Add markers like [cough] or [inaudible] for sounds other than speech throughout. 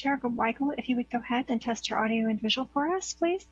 Chair Weigel, if you would go ahead and test your audio and visual for us, please.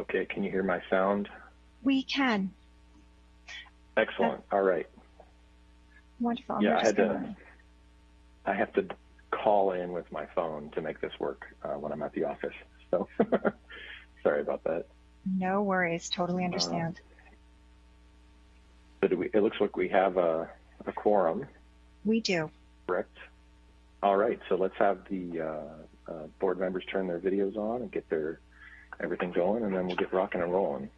Okay, can you hear my sound? We can. Excellent. All right. Wonderful. Yeah, I had to. I have to call in with my phone to make this work uh, when I'm at the office. So [laughs] sorry about that. No worries. Totally understand. So do we, it looks like we have a, a quorum, we do. correct? All right. So let's have the uh, uh, board members turn their videos on and get their everything going, and then we'll get rocking and rolling.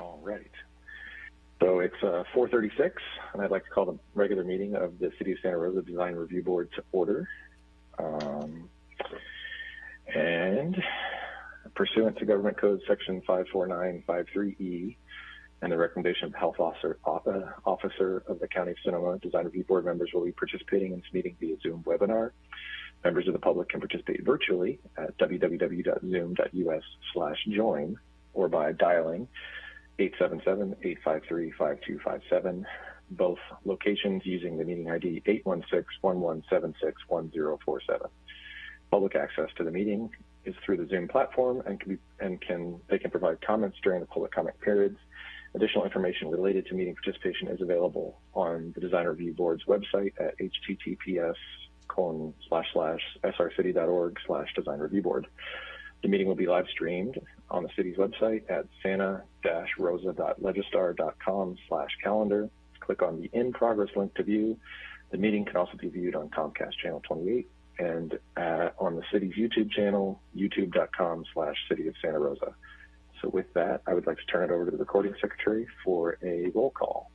All right. So it's uh, 4:36, and I'd like to call the regular meeting of the City of Santa Rosa Design Review Board to order. Um, and pursuant to Government Code Section 54953E and the recommendation of Health Officer, Officer of the County of Sonoma, Design Review Board members will be participating in this meeting via Zoom webinar. Members of the public can participate virtually at www.zoom.us slash join or by dialing 877-853-5257, both locations using the meeting ID 816-1176-1047. Public access to the meeting is through the Zoom platform and can be and can they can provide comments during the public comment periods. Additional information related to meeting participation is available on the Design Review Board's website at https colon slash slash srcity.org slash design review board. The meeting will be live streamed on the city's website at santa-rosa.legistar.com slash calendar. Click on the in progress link to view. The meeting can also be viewed on Comcast channel 28 and uh, on the city's YouTube channel, youtube.com slash city of Santa Rosa. So with that, I would like to turn it over to the recording secretary for a roll call.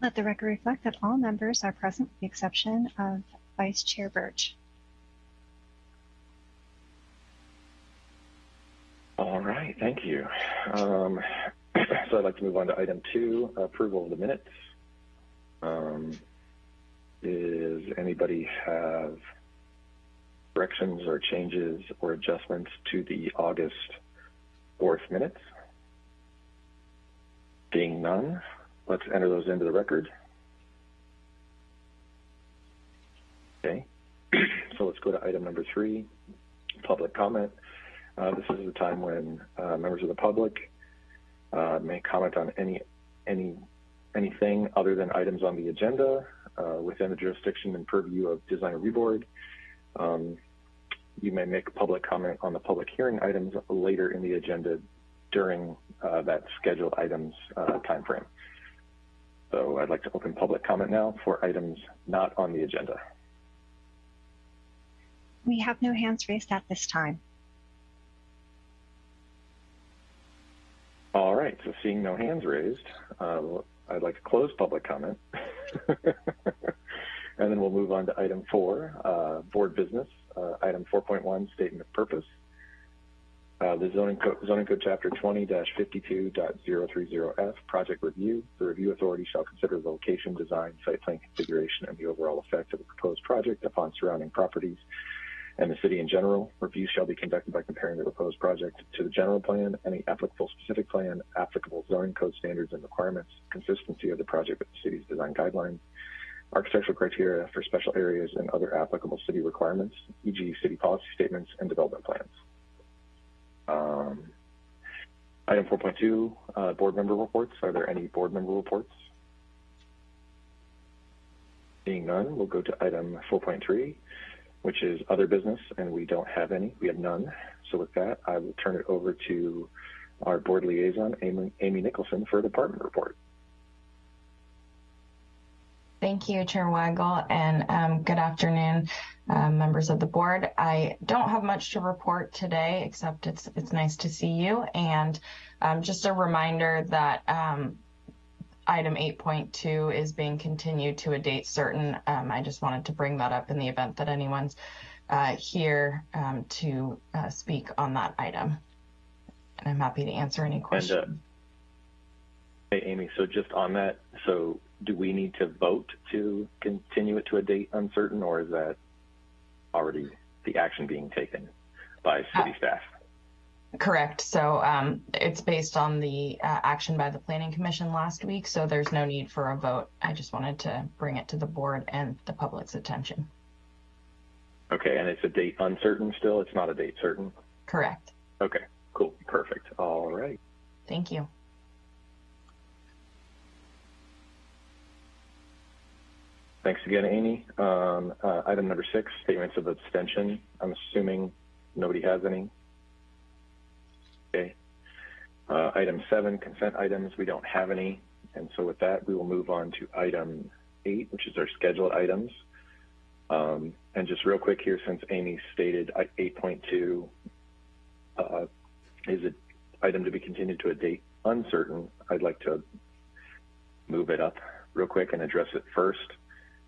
Let the record reflect that all members are present with the exception of Vice Chair Birch. All right, thank you. Um, [clears throat] so I'd like to move on to item two, approval of the minutes. Um, does anybody have corrections or changes or adjustments to the August 4th minutes? Being none, let's enter those into the record. Okay, [clears throat] so let's go to item number three, public comment. Uh, this is the time when uh, members of the public uh, may comment on any any anything other than items on the agenda uh, within the jurisdiction and purview of Design Review Board. Um, you may make public comment on the public hearing items later in the agenda during uh, that scheduled items uh, timeframe. So I'd like to open public comment now for items not on the agenda. We have no hands raised at this time. All right, so seeing no hands raised, uh, I'd like to close public comment. [laughs] and then we'll move on to item four, uh, board business. Uh, item 4.1, statement of purpose. Uh, the zoning code, zoning code chapter 20-52.030F, project review. The review authority shall consider the location, design, site plan configuration, and the overall effect of the proposed project upon surrounding properties and the city in general. Review shall be conducted by comparing the proposed project to the general plan, any applicable specific plan, applicable zoning code standards and requirements, consistency of the project with the city's design guidelines, architectural criteria for special areas and other applicable city requirements, e.g. city policy statements and development plans. Um, item 4.2, uh, board member reports. Are there any board member reports? Seeing none, we'll go to item 4.3, which is other business, and we don't have any. We have none. So with that, I will turn it over to our board liaison, Amy, Amy Nicholson, for a department report. Thank you, Chair Weigel, and um, good afternoon, uh, members of the board. I don't have much to report today, except it's it's nice to see you. And um, just a reminder that um, item 8.2 is being continued to a date certain. Um, I just wanted to bring that up in the event that anyone's uh, here um, to uh, speak on that item. And I'm happy to answer any questions. And, uh, hey, Amy, so just on that, so do we need to vote to continue it to a date uncertain, or is that already the action being taken by city Uh, staff? Correct. So um, it's based on the uh, action by the Planning Commission last week, so there's no need for a vote. I just wanted to bring it to the board and the public's attention. Okay, and it's a date uncertain still? It's not a date certain? Correct. Okay, cool, perfect. All right. Thank you. Thanks again, Amy. Um, uh, item number six, statements of abstention. I'm assuming nobody has any. Okay. Uh, item seven, consent items. We don't have any. And so with that, we will move on to item eight, which is our scheduled items. Um, and just real quick here, since Amy stated 8.2 uh, is an item to be continued to a date uncertain, I'd like to move it up real quick and address it first.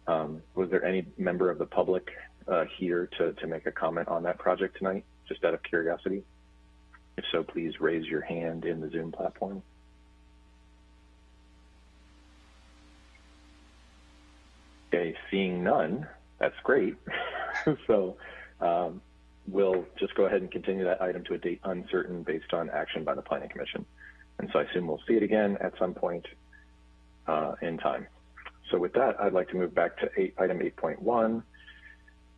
Um, was there any member of the public uh, here to, to make a comment on that project tonight, just out of curiosity? If so, please raise your hand in the Zoom platform. Okay, seeing none, that's great. [laughs] so um, we'll just go ahead and continue that item to a date uncertain based on action by the Planning Commission. And so I assume we'll see it again at some point uh, in time. So with that, I'd like to move back to eight, item 8.1,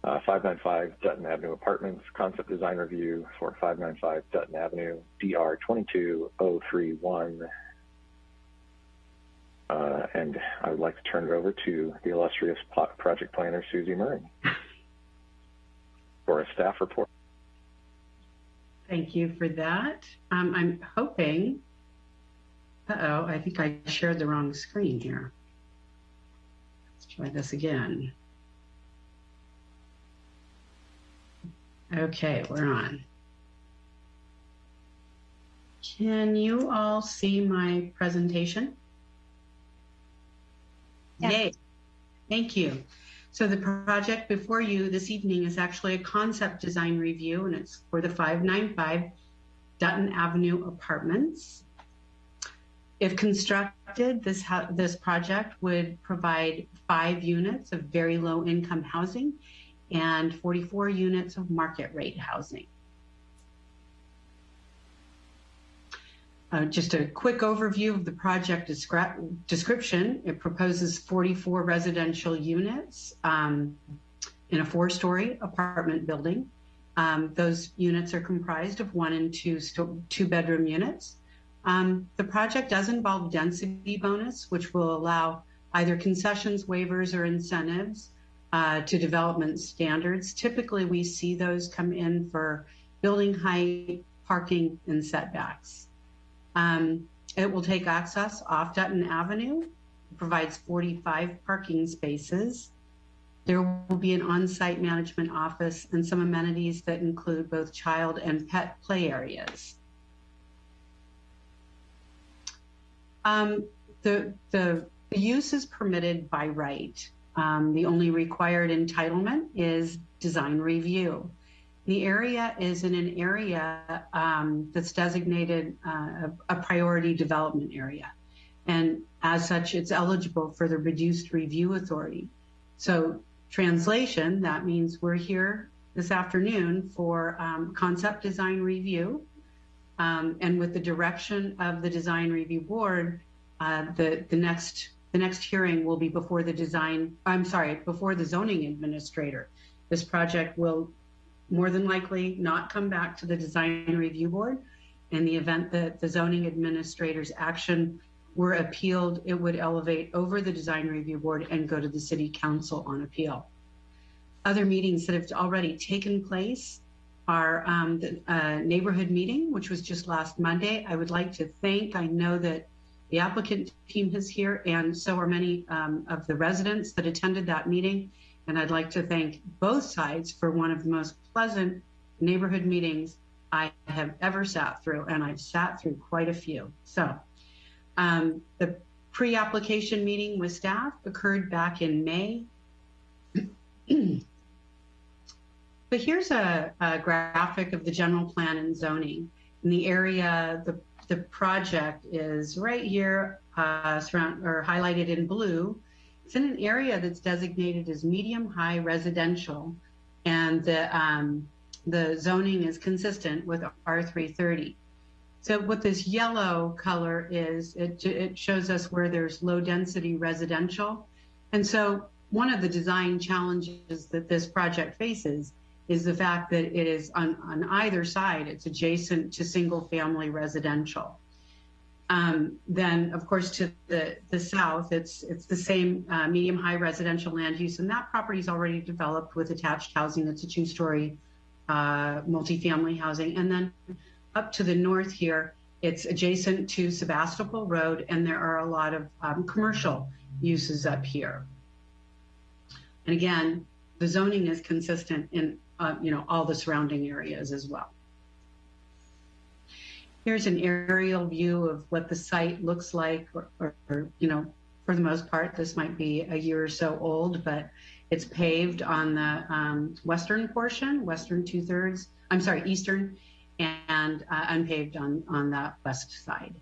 uh, 595 Dutton Avenue Apartments, concept design review for 595 Dutton Avenue, DR 22031. Uh, and I would like to turn it over to the illustrious project planner, Susie Murray, for a staff report. Thank you for that. Um, I'm hoping, uh-oh, I think I shared the wrong screen here. Try this again. Okay, we're on. Can you all see my presentation? Yay. Thank you. So the project before you this evening is actually a concept design review and it's for the 595 Dutton Avenue Apartments. If constructed, this, this project would provide five units of very low income housing and 44 units of market rate housing. Uh, just a quick overview of the project descri description. It proposes 44 residential units um, in a four-story apartment building. Um, those units are comprised of one and two two-bedroom units. Um, the project does involve density bonus, which will allow either concessions, waivers, or incentives uh, to development standards. Typically, we see those come in for building height, parking, and setbacks. Um, it will take access off Dutton Avenue, it provides 45 parking spaces. There will be an on-site management office and some amenities that include both child and pet play areas. Um, the, the, the use is permitted by right. Um, the only required entitlement is design review. The area is in an area um, that's designated uh, a, priority development area. And as such, it's eligible for the reduced review authority. So translation, that means we're here this afternoon for um, concept design review. Um, and with the direction of the design review board, uh, the, the next the next hearing will be before the design, I'm sorry, before the zoning administrator. This project will more than likely not come back to the design review board. In the event that the zoning administrator's action were appealed, it would elevate over the design review board and go to the city council on appeal. other meetings that have already taken place are um, the uh, neighborhood meeting, which was just last Monday. I would like to thank, I know that the applicant team is here and so are many um, of the residents that attended that meeting. And I'd like to thank both sides for one of the most pleasant neighborhood meetings I have ever sat through, and I've sat through quite a few. So um, the pre-application meeting with staff occurred back in May. [clears throat] but here's a, a, graphic of the general plan and zoning. In the area, the, the project is right here, uh, surround, or highlighted in blue. It's in an area that's designated as medium high residential, and the um, the zoning is consistent with R330. So what this yellow color is, it, it shows us where there's low density residential. And so one of the design challenges that this project faces is the fact that it is on, on either side, it's adjacent to single family residential. Um, then, of course, to the, the south, it's it's the same uh, medium high residential land use, and that property is already developed with attached housing. It's a two story uh, multifamily housing. And then up to the north here, it's adjacent to Sebastopol Road, and there are a lot of um, commercial uses up here. And again, the zoning is consistent in uh, you know all the surrounding areas as well. Here's an aerial view of what the site looks like, or, or, or you know, for the most part, this might be a year or so old, but it's paved on the um, western portion, western two thirds, I'm sorry, eastern, and uh, unpaved on, on the west side.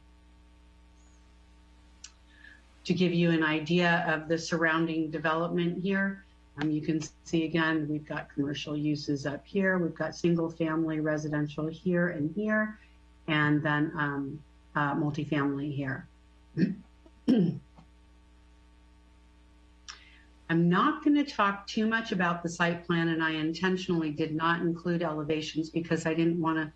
To give you an idea of the surrounding development here, um, you can see again, we've got commercial uses up here, we've got single family residential here and here, and then um, uh, multifamily here. [clears throat] I'm not going to talk too much about the site plan, and I intentionally did not include elevations because I didn't want to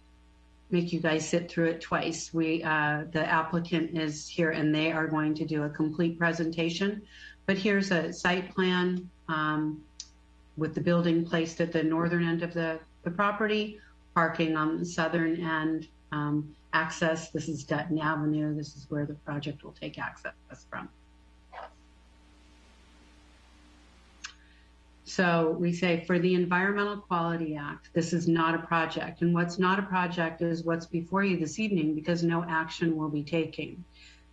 make you guys sit through it twice. We, uh, the applicant is here, and they are going to do a complete presentation. But here's a site plan with the building placed at the northern end of the, the property, parking on the southern end, um, access. This is Dutton Avenue. This is where the project will take access from. So we say for the Environmental Quality Act, this is not a project. And what's not a project is what's before you this evening because no action will be taken.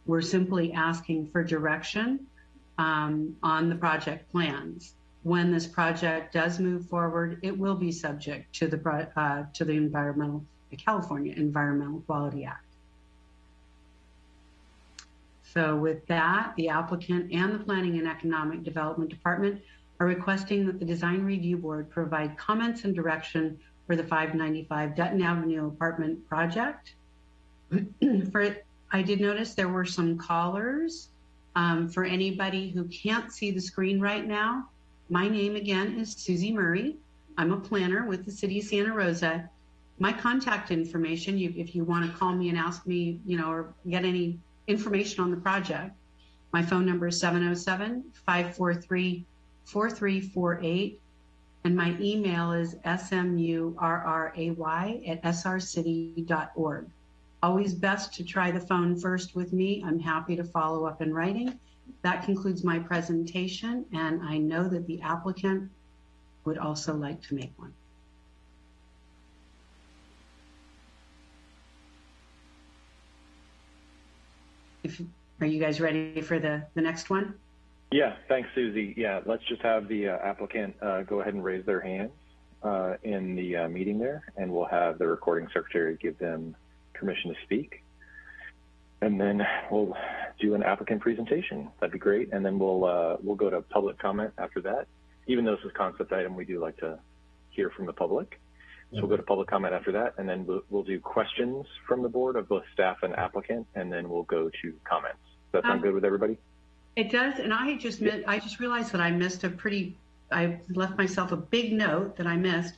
We're simply asking for direction um, on the project plans. When this project does move forward, it will be subject to the uh, to the environmental the California Environmental Quality Act. So with that, the applicant and the Planning and Economic Development Department are requesting that the Design Review Board provide comments and direction for the 595 Dutton Avenue apartment project. [clears throat] for, I did notice there were some callers. Um, for anybody who can't see the screen right now, my name again is Susie Murray. I'm a planner with the City of Santa Rosa. My contact information, you, if you want to call me and ask me, you know, or get any information on the project, my phone number is 707 543 4348. And my email is smurray at srcity.org. Always best to try the phone first with me. I'm happy to follow up in writing. That concludes my presentation, and I know that the applicant would also like to make one. If, are you guys ready for the, the next one? Yeah, thanks, Susie. Yeah, let's just have the uh, applicant uh, go ahead and raise their hands uh, in the uh, meeting there, and we'll have the recording secretary give them permission to speak. And then we'll do an applicant presentation. That'd be great. And then we'll uh, we'll go to public comment after that. Even though this is a concept item, we do like to hear from the public. So we'll go to public comment after that, and then we'll, we'll do questions from the board of both staff and applicant, and then we'll go to comments. Does that sound um, good with everybody? It does, and I just I just realized that I missed a pretty. I left myself a big note that I missed.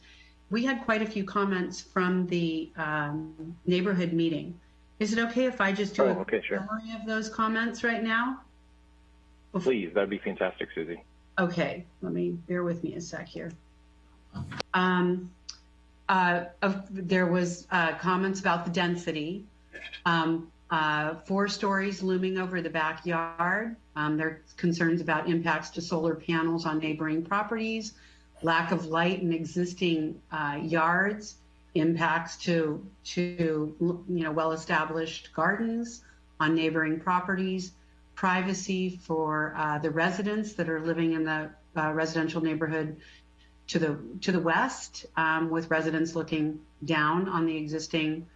We had quite a few comments from the um, neighborhood meeting. Is it okay if I just do oh, a okay, sure. summary of those comments right now? Please, that'd be fantastic, Susie. Okay, let me bear with me a sec here. Um, uh, of, there was uh, comments about the density. Um, uh, four stories looming over the backyard. Um, there are concerns about impacts to solar panels on neighboring properties, lack of light in existing uh, yards, impacts to to you know well-established gardens on neighboring properties, privacy for uh, the residents that are living in the uh, residential neighborhood to the to the west, um, with residents looking down on the existing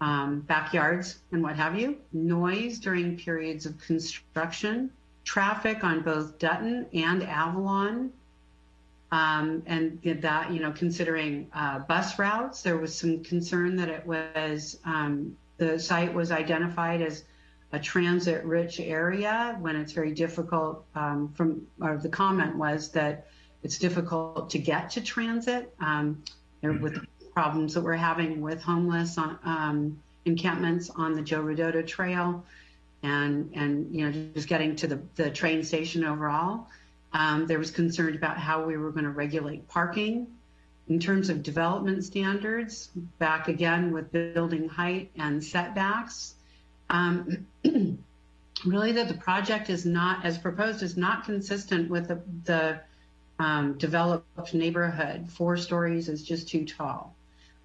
um, backyards and what have you. Noise during periods of construction, traffic on both Dutton and Avalon, um, and that you know considering uh, bus routes, there was some concern that it was um, the site was identified as a transit-rich area when it's very difficult. Um, from or the comment was that it's difficult to get to transit um, with the problems that we're having with homeless on, um, encampments on the Joe Rodota Trail and, and you know, just getting to the, the train station overall. Um, there was concern about how we were going to regulate parking. In terms of development standards, back again with building height and setbacks, um, [clears throat] really that the project is not, as proposed, is not consistent with the, the um, developed neighborhood. Four stories is just too tall.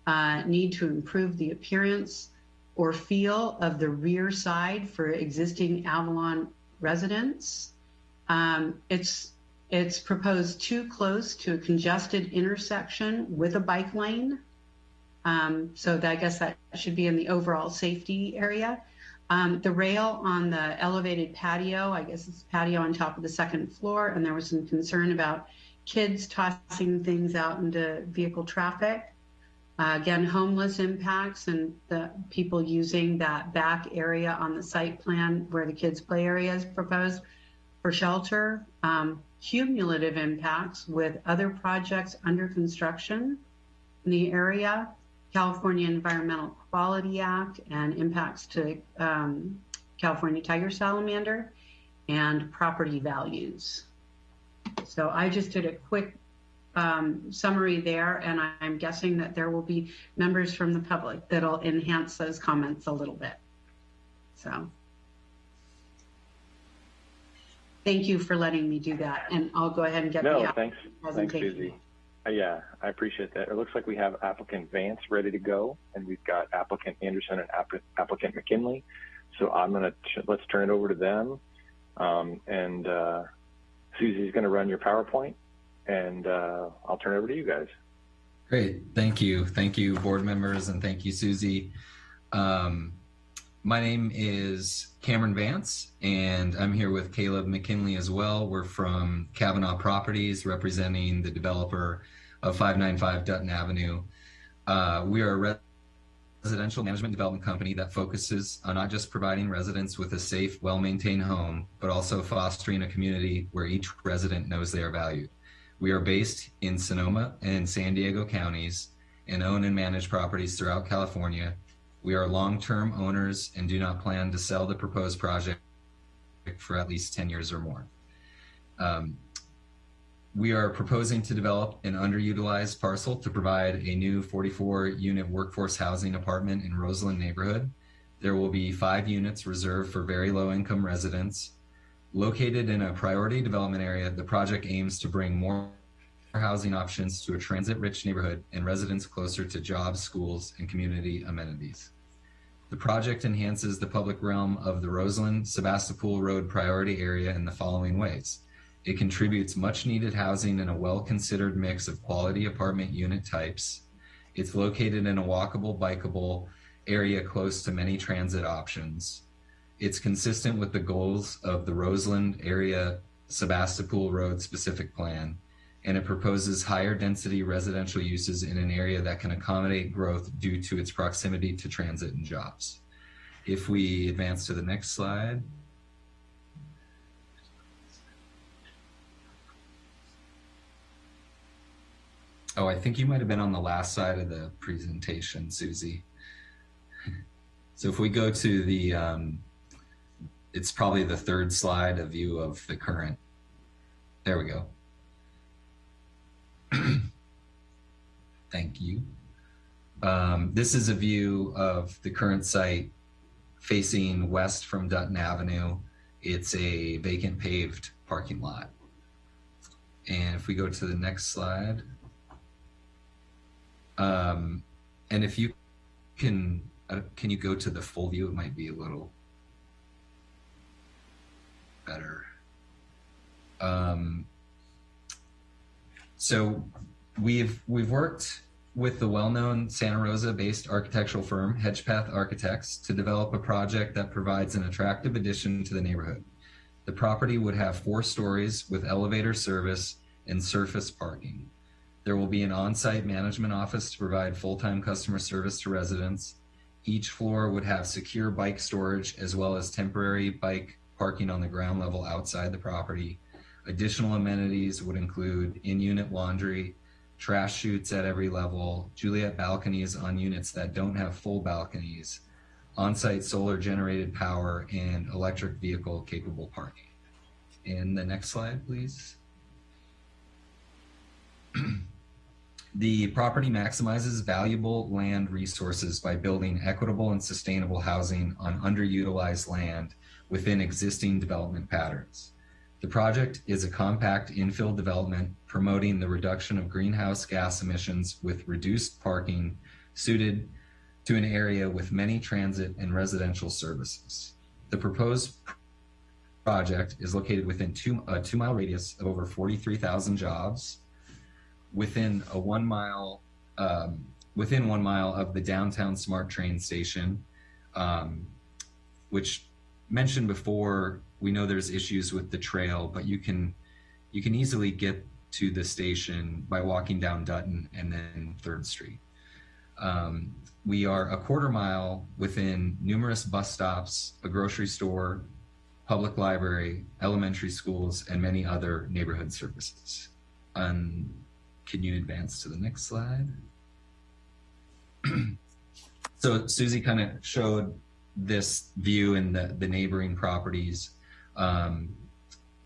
Uh, need to improve the appearance or feel of the rear side for existing Avalon residents. Um, it's it's proposed too close to a congested intersection with a bike lane. Um, so that, I guess that should be in the overall safety area. Um, the rail on the elevated patio, I guess it's patio on top of the second floor, and there was some concern about kids tossing things out into vehicle traffic. Uh, again, homeless impacts and the people using that back area on the site plan where the kids' play area is proposed for shelter. Um, cumulative impacts with other projects under construction in the area, California Environmental Quality Act, and impacts to um, California tiger salamander, and property values. So I just did a quick um, summary there, and I'm guessing that there will be members from the public that'll enhance those comments a little bit. So thank you for letting me do that, and I'll go ahead and get No, the thanks, thanks, presentation. Susie. Uh, Yeah, I appreciate that. It looks like we have applicant Vance ready to go, and we've got applicant Anderson and app- applicant McKinley. So I'm gonna, let's turn it over to them. Um, and, uh, Susie's gonna run your PowerPoint, and, uh, I'll turn it over to you guys. Great. Thank you. Thank you, board members, and thank you, Susie. Um, my name is Cameron Vance, and I'm here with Caleb McKinley as well. We're from Kavanaugh Properties, representing the developer of 595 Dutton Avenue. Uh, we are a residential management development company that focuses on not just providing residents with a safe, well maintained home, but also fostering a community where each resident knows they are valued. We are based in Sonoma and San Diego counties and own and manage properties throughout California. We are long-term owners and do not plan to sell the proposed project for at least 10 years or more. Um, we are proposing to develop an underutilized parcel to provide a new 44 unit workforce housing apartment in Roseland neighborhood. There will be five units reserved for very low income residents. Located in a priority development area, the project aims to bring more housing options to a transit rich neighborhood and residents closer to jobs, schools, and community amenities. The project enhances the public realm of the Roseland Sebastopol Road priority area in the following ways. It contributes much needed housing in a well considered mix of quality apartment unit types. It's located in a walkable, bikeable area close to many transit options. It's consistent with the goals of the Roseland area Sebastopol Road specific plan, and it proposes higher density residential uses in an area that can accommodate growth due to its proximity to transit and jobs. If we advance to the next slide. Oh, I think you might have been on the last side of the presentation, Susie. [laughs] So if we go to the, um, it's probably the third slide, a view of the current. There we go. [clears throat] Thank you. Um, this is a view of the current site facing west from Dutton Avenue. It's a vacant paved parking lot. And if we go to the next slide, um, and if you can, uh, can you go to the full view? It might be a little better. Um, so we've we've worked with the well-known Santa Rosa-based architectural firm Hedgpeth Architects to develop a project that provides an attractive addition to the neighborhood. The property would have four stories with elevator service and surface parking. There will be an on-site management office to provide full-time customer service to residents. Each floor would have secure bike storage as well as temporary bike parking on the ground level outside the property. Additional amenities would include in-unit laundry, trash chutes at every level, Juliet balconies on units that don't have full balconies, on-site solar generated power, and electric vehicle capable parking. And the next slide, please. [clears throat] the property maximizes valuable land resources by building equitable and sustainable housing on underutilized land within existing development patterns. The project is a compact infill development promoting the reduction of greenhouse gas emissions with reduced parking suited to an area with many transit and residential services. The proposed project is located within two, a two mile radius of over 43,000 jobs within a one mile, um, within one mile of the downtown smart train station, um, which mentioned before, we know there's issues with the trail, but you can you can easily get to the station by walking down Dutton and then Third Street. Um, we are a quarter mile within numerous bus stops, a grocery store, public library, elementary schools, and many other neighborhood services. Um, can you advance to the next slide? [clears throat] so Susie kind of showed this view and the, the neighboring properties. Um,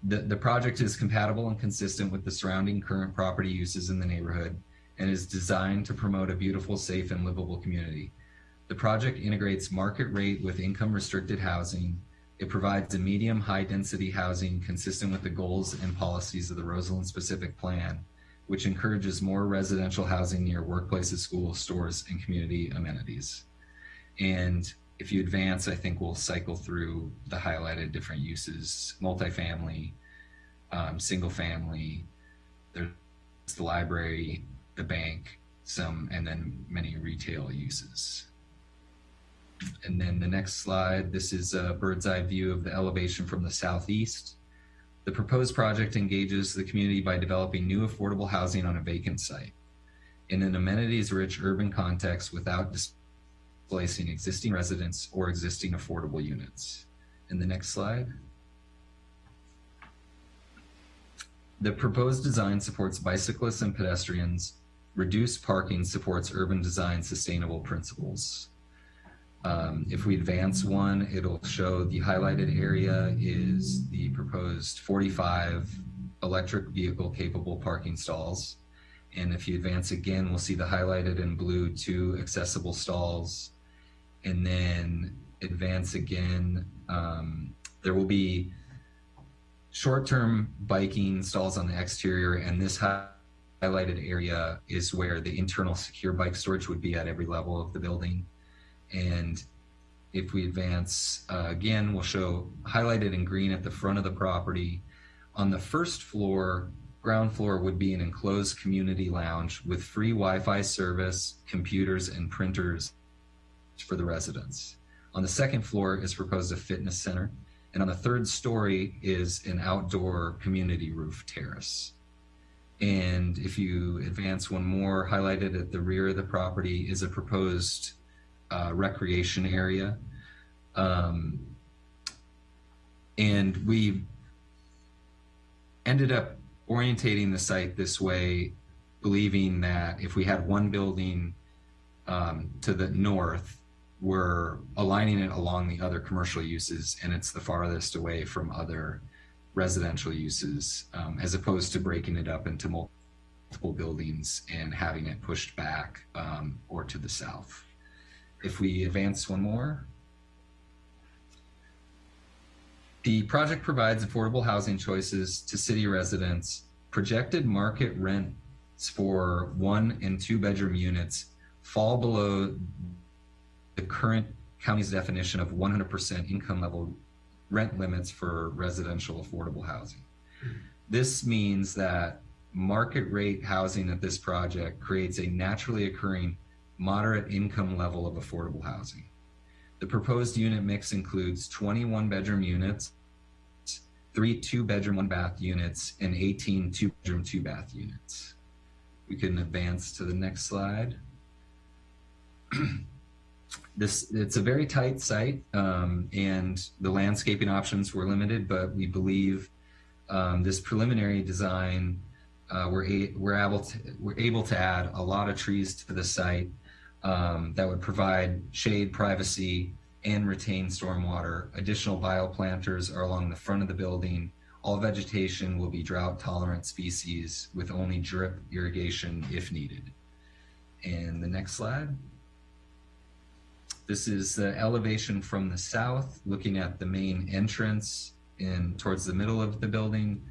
the, the project is compatible and consistent with the surrounding current property uses in the neighborhood and is designed to promote a beautiful, safe, and livable community. The project integrates market rate with income restricted housing. It provides a medium high density housing consistent with the goals and policies of the Roseland specific plan, which encourages more residential housing near workplaces, schools, stores, and community amenities. And if you advance, I think we'll cycle through the highlighted different uses, multifamily, um, single family, there's the library, the bank, some, and then many retail uses. And then the next slide, this is a bird's eye view of the elevation from the southeast. The proposed project engages the community by developing new affordable housing on a vacant site in an amenities rich urban context without displacing existing residents or existing affordable units. In the next slide. The proposed design supports bicyclists and pedestrians. Reduced parking supports urban design sustainable principles. Um, if we advance one, it'll show the highlighted area is the proposed 45 electric vehicle capable parking stalls. And if you advance again, we'll see the highlighted in blue two accessible stalls and then advance again. Um, there will be short-term biking stalls on the exterior, and this highlighted area is where the internal secure bike storage would be at every level of the building. And if we advance uh, again, we'll show highlighted in green at the front of the property. On the first floor, ground floor would be an enclosed community lounge with free Wi-Fi service, computers, and printers for the residents. On the second floor is proposed a fitness center, and on the third story is an outdoor community roof terrace. And if you advance one more, highlighted at the rear of the property is a proposed uh, recreation area. Um, and we ended up orientating the site this way, believing that if we had one building um, to the north, we're aligning it along the other commercial uses and it's the farthest away from other residential uses um, as opposed to breaking it up into multiple buildings and having it pushed back um, or to the south. If we advance one more. The project provides affordable housing choices to city residents. Projected market rents for one and two bedroom units fall below the current county's definition of 100% income level rent limits for residential affordable housing. This means that market rate housing at this project creates a naturally occurring moderate income level of affordable housing. The proposed unit mix includes 21 bedroom units, three two bedroom, one bath units, and 18 two bedroom, two bath units. We can advance to the next slide. [clears throat] this it's a very tight site um, and the landscaping options were limited, but we believe um, this preliminary design uh, we're, we're able to we're able to add a lot of trees to the site um, that would provide shade, privacy, and retain stormwater. Additional bioplanters are along the front of the building. All vegetation will be drought tolerant species with only drip irrigation if needed. And the next slide. This is the elevation from the south, looking at the main entrance in towards the middle of the building.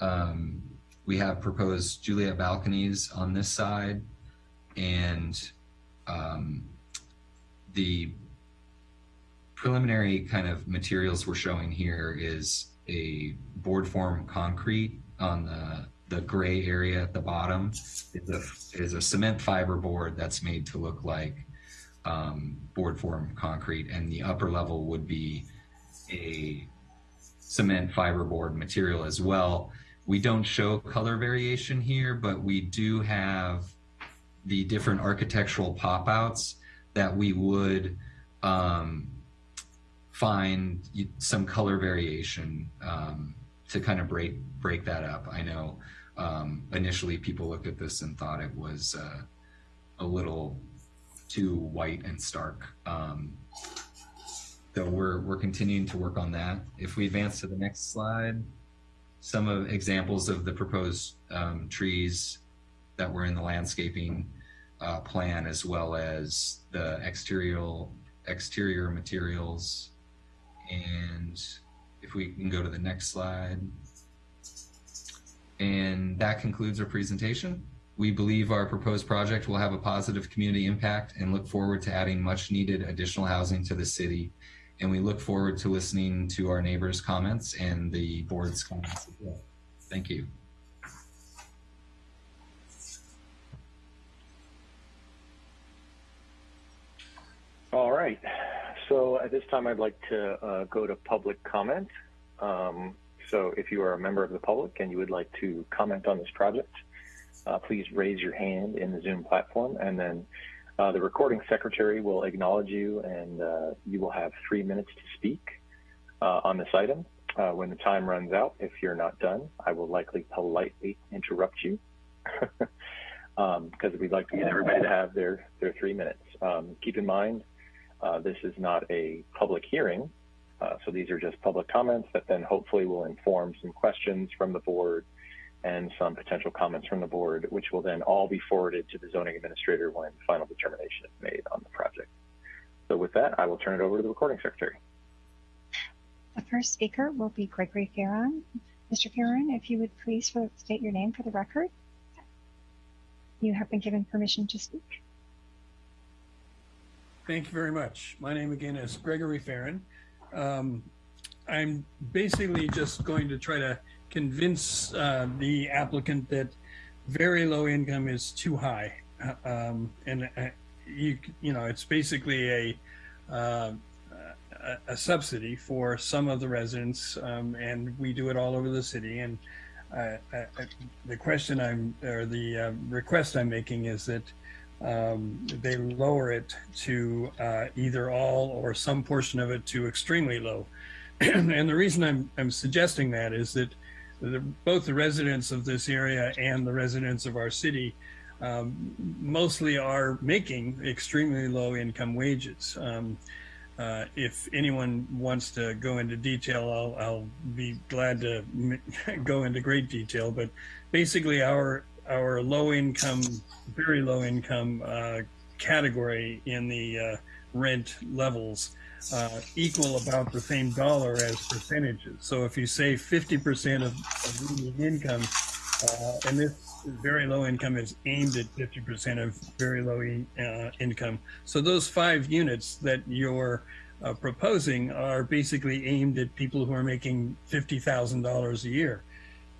Um, we have proposed Juliet balconies on this side and um, the preliminary kind of materials we're showing here is a board form concrete on the the gray area at the bottom is a, is a cement fiber board that's made to look like um, board form concrete and the upper level would be a cement fiberboard material as well. We don't show color variation here, but we do have the different architectural pop outs that we would um, find some color variation um, to kind of break break that up. I know um, initially people looked at this and thought it was uh, a little too white and stark. Um, so we're we're continuing to work on that. If we advance to the next slide, some of examples of the proposed um, trees that were in the landscaping uh, plan, as well as the exterior exterior materials. And if we can go to the next slide. And that concludes our presentation. We believe our proposed project will have a positive community impact and look forward to adding much needed additional housing to the city. And we look forward to listening to our neighbors' comments and the board's comments as well. Thank you. All right. So at this time, I'd like to uh, go to public comment. Um, so if you are a member of the public and you would like to comment on this project, uh, please raise your hand in the Zoom platform and then uh, the recording secretary will acknowledge you and uh, you will have three minutes to speak uh, on this item. Uh, when the time runs out, if you're not done, I will likely politely interrupt you because [laughs] um, we'd like to get everybody to have their, their three minutes. Um, keep in mind, uh, this is not a public hearing, so these are just public comments that then hopefully will inform some questions from the board and some potential comments from the board, which will then all be forwarded to the zoning administrator when final determination is made on the project. So with that, I will turn it over to the recording secretary. The first speaker will be Gregory Farron. Mr. Farron, if you would please state your name for the record. You have been given permission to speak. Thank you very much. My name again is Gregory Farron. Um, I'm basically just going to try to convince uh, the applicant that very low income is too high. Um, and uh, you, you know, it's basically a, uh, a, subsidy for some of the residents, um, and we do it all over the city. And uh, uh, the question I'm, or the uh, request I'm making is that um, they lower it to either all or some portion of it to extremely low. [clears throat] and the reason I'm, I'm suggesting that is that the, both the residents of this area and the residents of our city um, mostly are making extremely low income wages. Um, uh, if anyone wants to go into detail, I'll, I'll be glad to [laughs] go into great detail. But basically, our our low income, very low income uh, category in the uh, rent levels uh, equal about the same dollar as percentages. So if you say 50% of, of median income, uh, and this very low income is aimed at 50% of very low uh, income. So those five units that you're uh, proposing are basically aimed at people who are making $50,000 a year.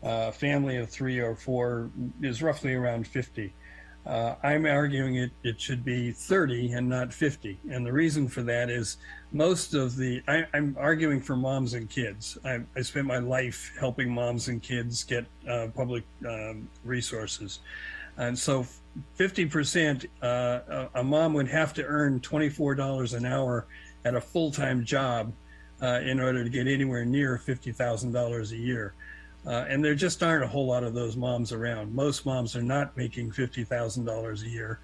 A family of three or four is roughly around 50. Uh, I'm arguing it, it should be 30 and not 50. And the reason for that is most of the, I, am arguing for moms and kids. I, I, spent my life helping moms and kids get uh, public um, resources. And so 50%, uh, a mom would have to earn $24 an hour at a full-time job uh, in order to get anywhere near $50,000 a year. Uh, and there just aren't a whole lot of those moms around. Most moms are not making $50,000 a year.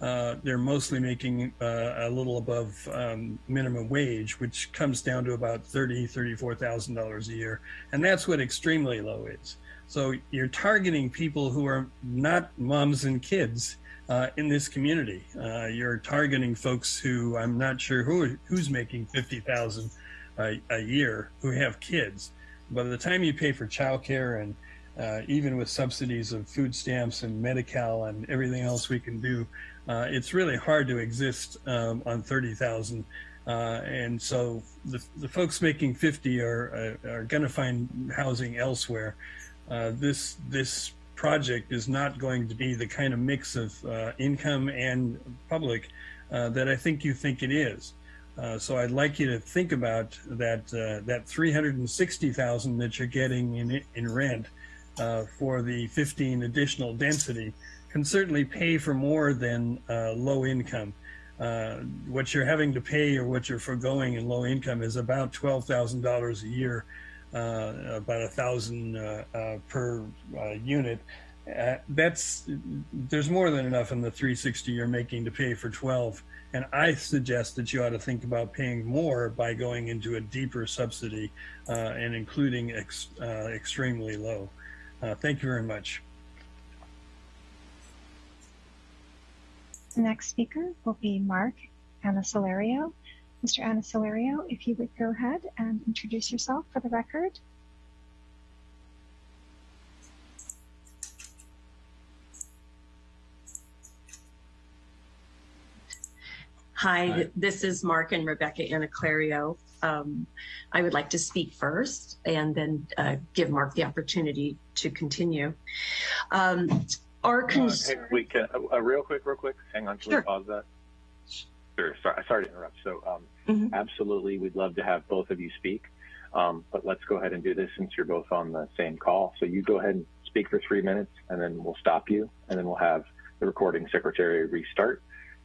Uh, they're mostly making uh, a little above um, minimum wage, which comes down to about $30,000, $34,000 a year. And that's what extremely low is. So you're targeting people who are not moms and kids uh, in this community. Uh, you're targeting folks who I'm not sure who who's making 50,000 a, a year who have kids by the time you pay for childcare and uh, even with subsidies of food stamps and Medi-Cal and everything else we can do, uh, it's really hard to exist um, on 30,000. Uh, and so the, the folks making 50 are, uh, are going to find housing elsewhere. Uh, this, this project is not going to be the kind of mix of uh, income and public that I think you think it is. Uh, so I'd like you to think about that uh, that 360,000 that you're getting in in rent uh, for the 15 additional density can certainly pay for more than uh, low income. Uh, what you're having to pay or what you're foregoing in low income is about $12,000 a year, about a thousand per unit. that's there's more than enough in the 360 you're making to pay for 12 and I suggest that you ought to think about paying more by going into a deeper subsidy uh, and including ex, uh, extremely low. Uh, thank you very much. The next speaker will be Mark Anasolario. Mr. Anasolario, if you would go ahead and introduce yourself for the record. Hi, Hi, this is Mark and Rebecca Anaclerio. Um, I would like to speak first and then uh, give Mark the opportunity to continue. Um, our concern. Uh, hey, we can, uh, real quick, real quick. Hang on, can sure. we pause that? Sure. Sorry, sorry to interrupt. So, um, mm -hmm. absolutely, we'd love to have both of you speak. Um, but let's go ahead and do this since you're both on the same call. So you go ahead and speak for three minutes, and then we'll stop you, and then we'll have the recording secretary restart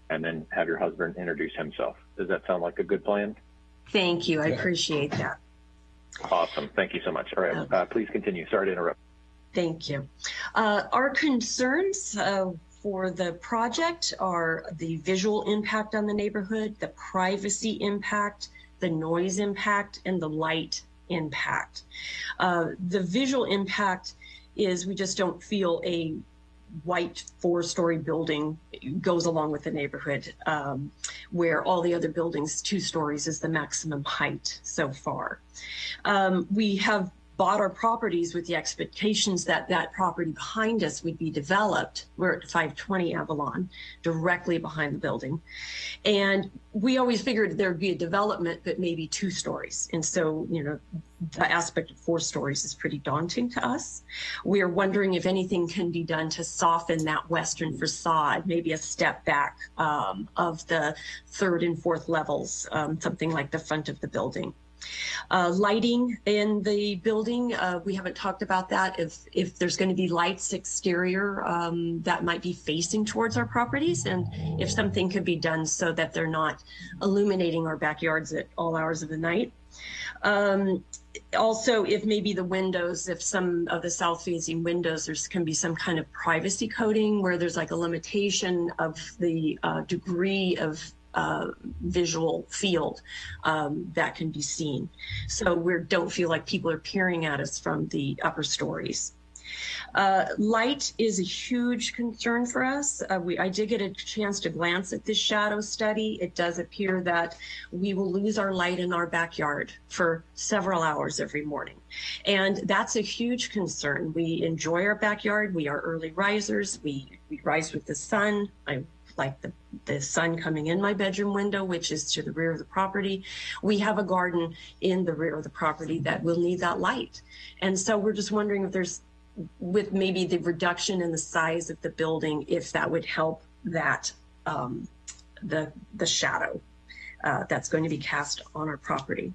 and then have your husband introduce himself. Does that sound like a good plan? Thank you. I appreciate that. Awesome. Thank you so much. All right. Uh, please continue. Sorry to interrupt. Thank you. Uh, our concerns uh, for the project are the visual impact on the neighborhood, the privacy impact, the noise impact, and the light impact. Uh, the visual impact is we just don't feel a white four-story building goes along with the neighborhood, um, where all the other buildings, two stories is the maximum height so far. Um, we have bought our properties with the expectations that that property behind us would be developed. We're at 520 Avalon, directly behind the building. And we always figured there'd be a development, but maybe two stories. And so, you know, the aspect of four stories is pretty daunting to us. We are wondering if anything can be done to soften that western facade, maybe a step back um, of the third and fourth levels, um, something like the front of the building. Uh, lighting in the building, uh, we haven't talked about that. If, if there's going to be lights exterior um, that might be facing towards our properties and if something could be done so that they're not illuminating our backyards at all hours of the night. Um, also, if maybe the windows, if some of the south facing windows, there's can be some kind of privacy coding where there's like a limitation of the uh, degree of uh, visual field um, that can be seen. So we don't feel like people are peering at us from the upper stories. Uh, light is a huge concern for us. Uh, we, I did get a chance to glance at this shadow study. It does appear that we will lose our light in our backyard for several hours every morning. And that's a huge concern. We enjoy our backyard. We are early risers. We, we rise with the sun. I like the, the sun coming in my bedroom window, which is to the rear of the property. We have a garden in the rear of the property that will need that light. And so we're just wondering if there's, with maybe the reduction in the size of the building, if that would help that, um, the, the shadow uh, that's going to be cast on our property.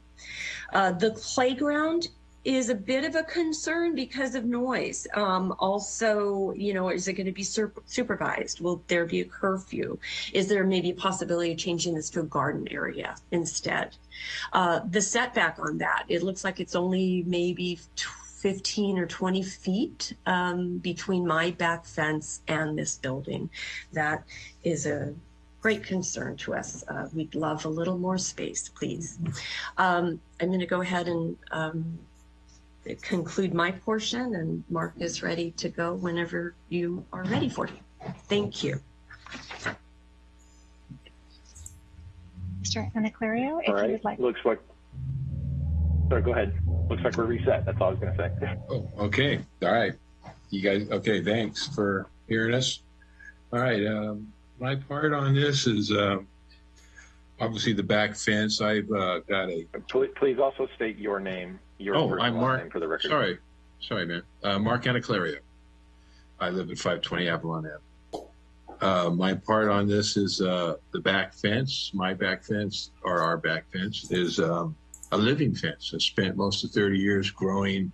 Uh, the playground is a bit of a concern because of noise. Um, also, you know, is it going to be supervised? Will there be a curfew? Is there maybe a possibility of changing this to a garden area instead? Uh, the setback on that, it looks like it's only maybe 15 or 20 feet um, between my back fence and this building. That is a great concern to us. Uh, we'd love a little more space, please. Um, I'm going to go ahead and um, conclude my portion, and Mark is ready to go whenever you are ready for it. Thank you. Mr. Anaclerio, if All you would like. looks like, sorry, go ahead. Looks like we're reset. That's all I was going to say. Oh, okay. All right. You guys, okay. Thanks for hearing us. All right. Um, my part on this is um, obviously the back fence. I've uh, got a. Please, please also state your name, your Oh, I'm Mark. for the record. Sorry. Sorry, man. Uh, Mark Anaclerio. I live at 520 Avalon Ave. Uh, my part on this is uh, the back fence. My back fence, or our back fence, is um, a living fence. I spent most of 30 years growing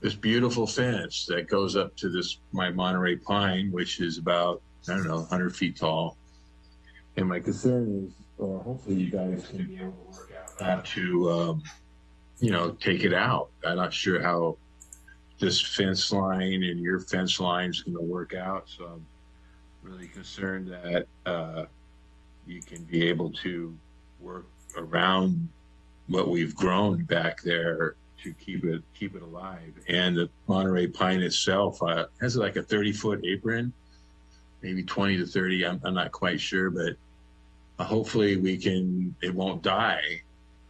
this beautiful fence that goes up to this my Monterey pine, which is about I don't know 100 feet tall. And my concern is, or hopefully you guys can be able to work out how to, um, you know, take it out. I'm not sure how this fence line and your fence line is going to work out. So I'm really concerned that uh, you can be able to work around what we've grown back there to keep it keep it alive. And the Monterey pine itself uh, has like a 30 foot apron, maybe 20 to 30. I'm, I'm not quite sure, but uh, hopefully we can. It won't die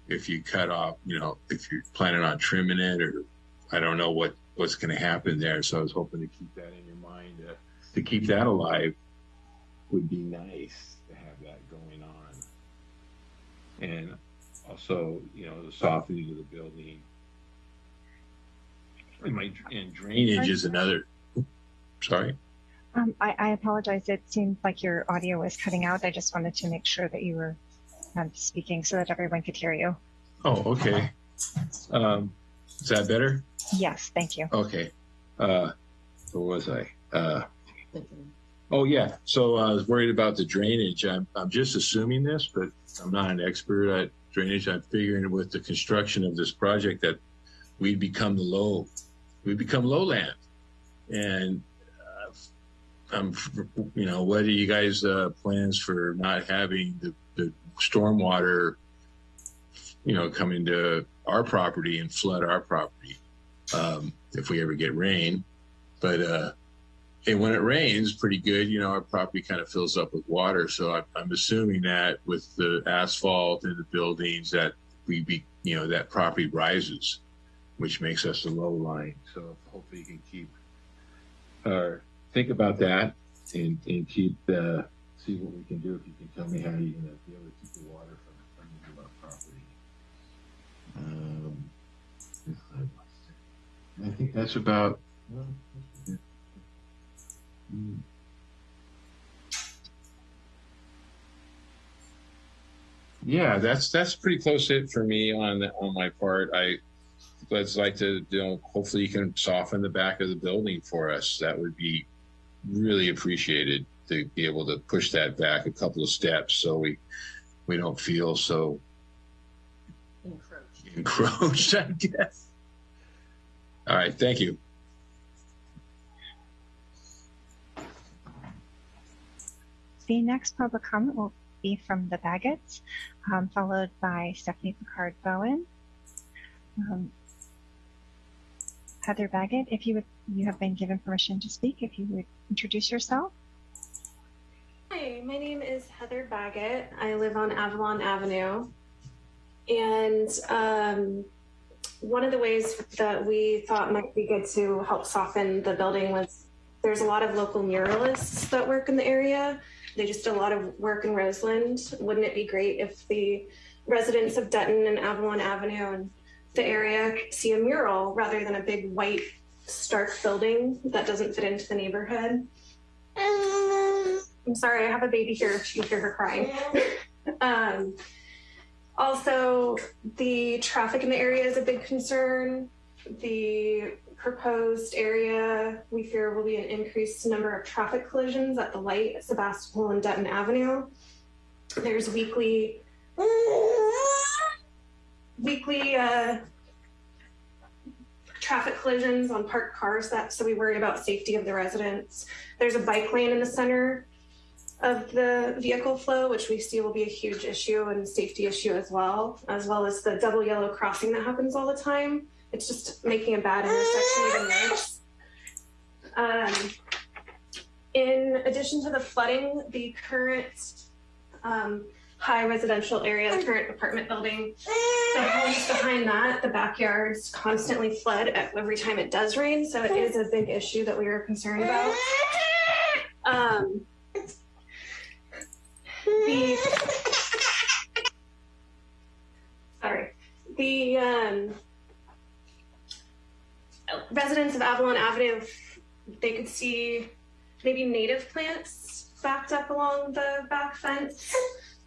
if you cut off. You know, if you're planning on trimming it, or I don't know what what's going to happen there. So I was hoping to keep that in your mind. Uh, to keep that alive would be nice to have that going on. And also, you know, the softening of the building. And, my, and drainage is another. Sorry. Um, I, I apologize. It seemed like your audio was cutting out. I just wanted to make sure that you were um, speaking so that everyone could hear you. Oh, okay. Um, is that better? Yes, thank you. Okay. Uh, where was I? Uh, oh yeah. So I was worried about the drainage. I'm, I'm just assuming this, but I'm not an expert at drainage. I'm figuring with the construction of this project that we'd become the low, we become lowland. And, uh, I'm, you know, what are you guys, uh, plans for not having the, the stormwater, you know, coming to our property and flood our property? um, if we ever get rain. But uh, and when it rains, pretty good. You know, our property kind of fills up with water. So I, I'm assuming that with the asphalt and the buildings, that we be, you know, that property rises, which makes us a low line. So hopefully you can keep or think about that and and keep the see what we can do. If you can tell me how you're gonna be able to keep the water from coming to our property. Um, I think that's about. Yeah, that's that's pretty close it for me on on my part. I would like to, you know, hopefully you can soften the back of the building for us. That would be really appreciated to be able to push that back a couple of steps so we we don't feel so Encroach. encroached. I guess. All right, thank you. The next public comment will be from the Baggetts, um, followed by Stephanie Picard Bowen. Um, Heather Baggett, if you would you have been given permission to speak. If you would introduce yourself. Hi, my name is Heather Baggett. I live on Avalon Avenue. And um, one of the ways that we thought might be good to help soften the building was there's a lot of local muralists that work in the area. They just do a lot of work in Roseland. Wouldn't it be great if the residents of Dutton and Avalon Avenue and the area see a mural rather than a big white stark building that doesn't fit into the neighborhood? I'm sorry, I have a baby here if you hear her crying. um, also, the traffic in the area is a big concern. The proposed area, we fear, will be an increased number of traffic collisions at the light at Sebastopol and Dutton Avenue. There's weekly, weekly uh, traffic collisions on parked cars. That so we worry about safety of the residents. There's a bike lane in the center of the vehicle flow, which we see will be a huge issue and safety issue as well, as well as the double yellow crossing that happens all the time. It's just making a bad intersection even worse. Um, in addition to the flooding, the current um, high residential area, the current apartment building, the homes behind that, the backyards constantly flood every time it does rain. So it is a big issue that we are concerned about. Um, the [laughs] sorry the um, residents of avalon avenue they could see maybe native plants backed up along the back fence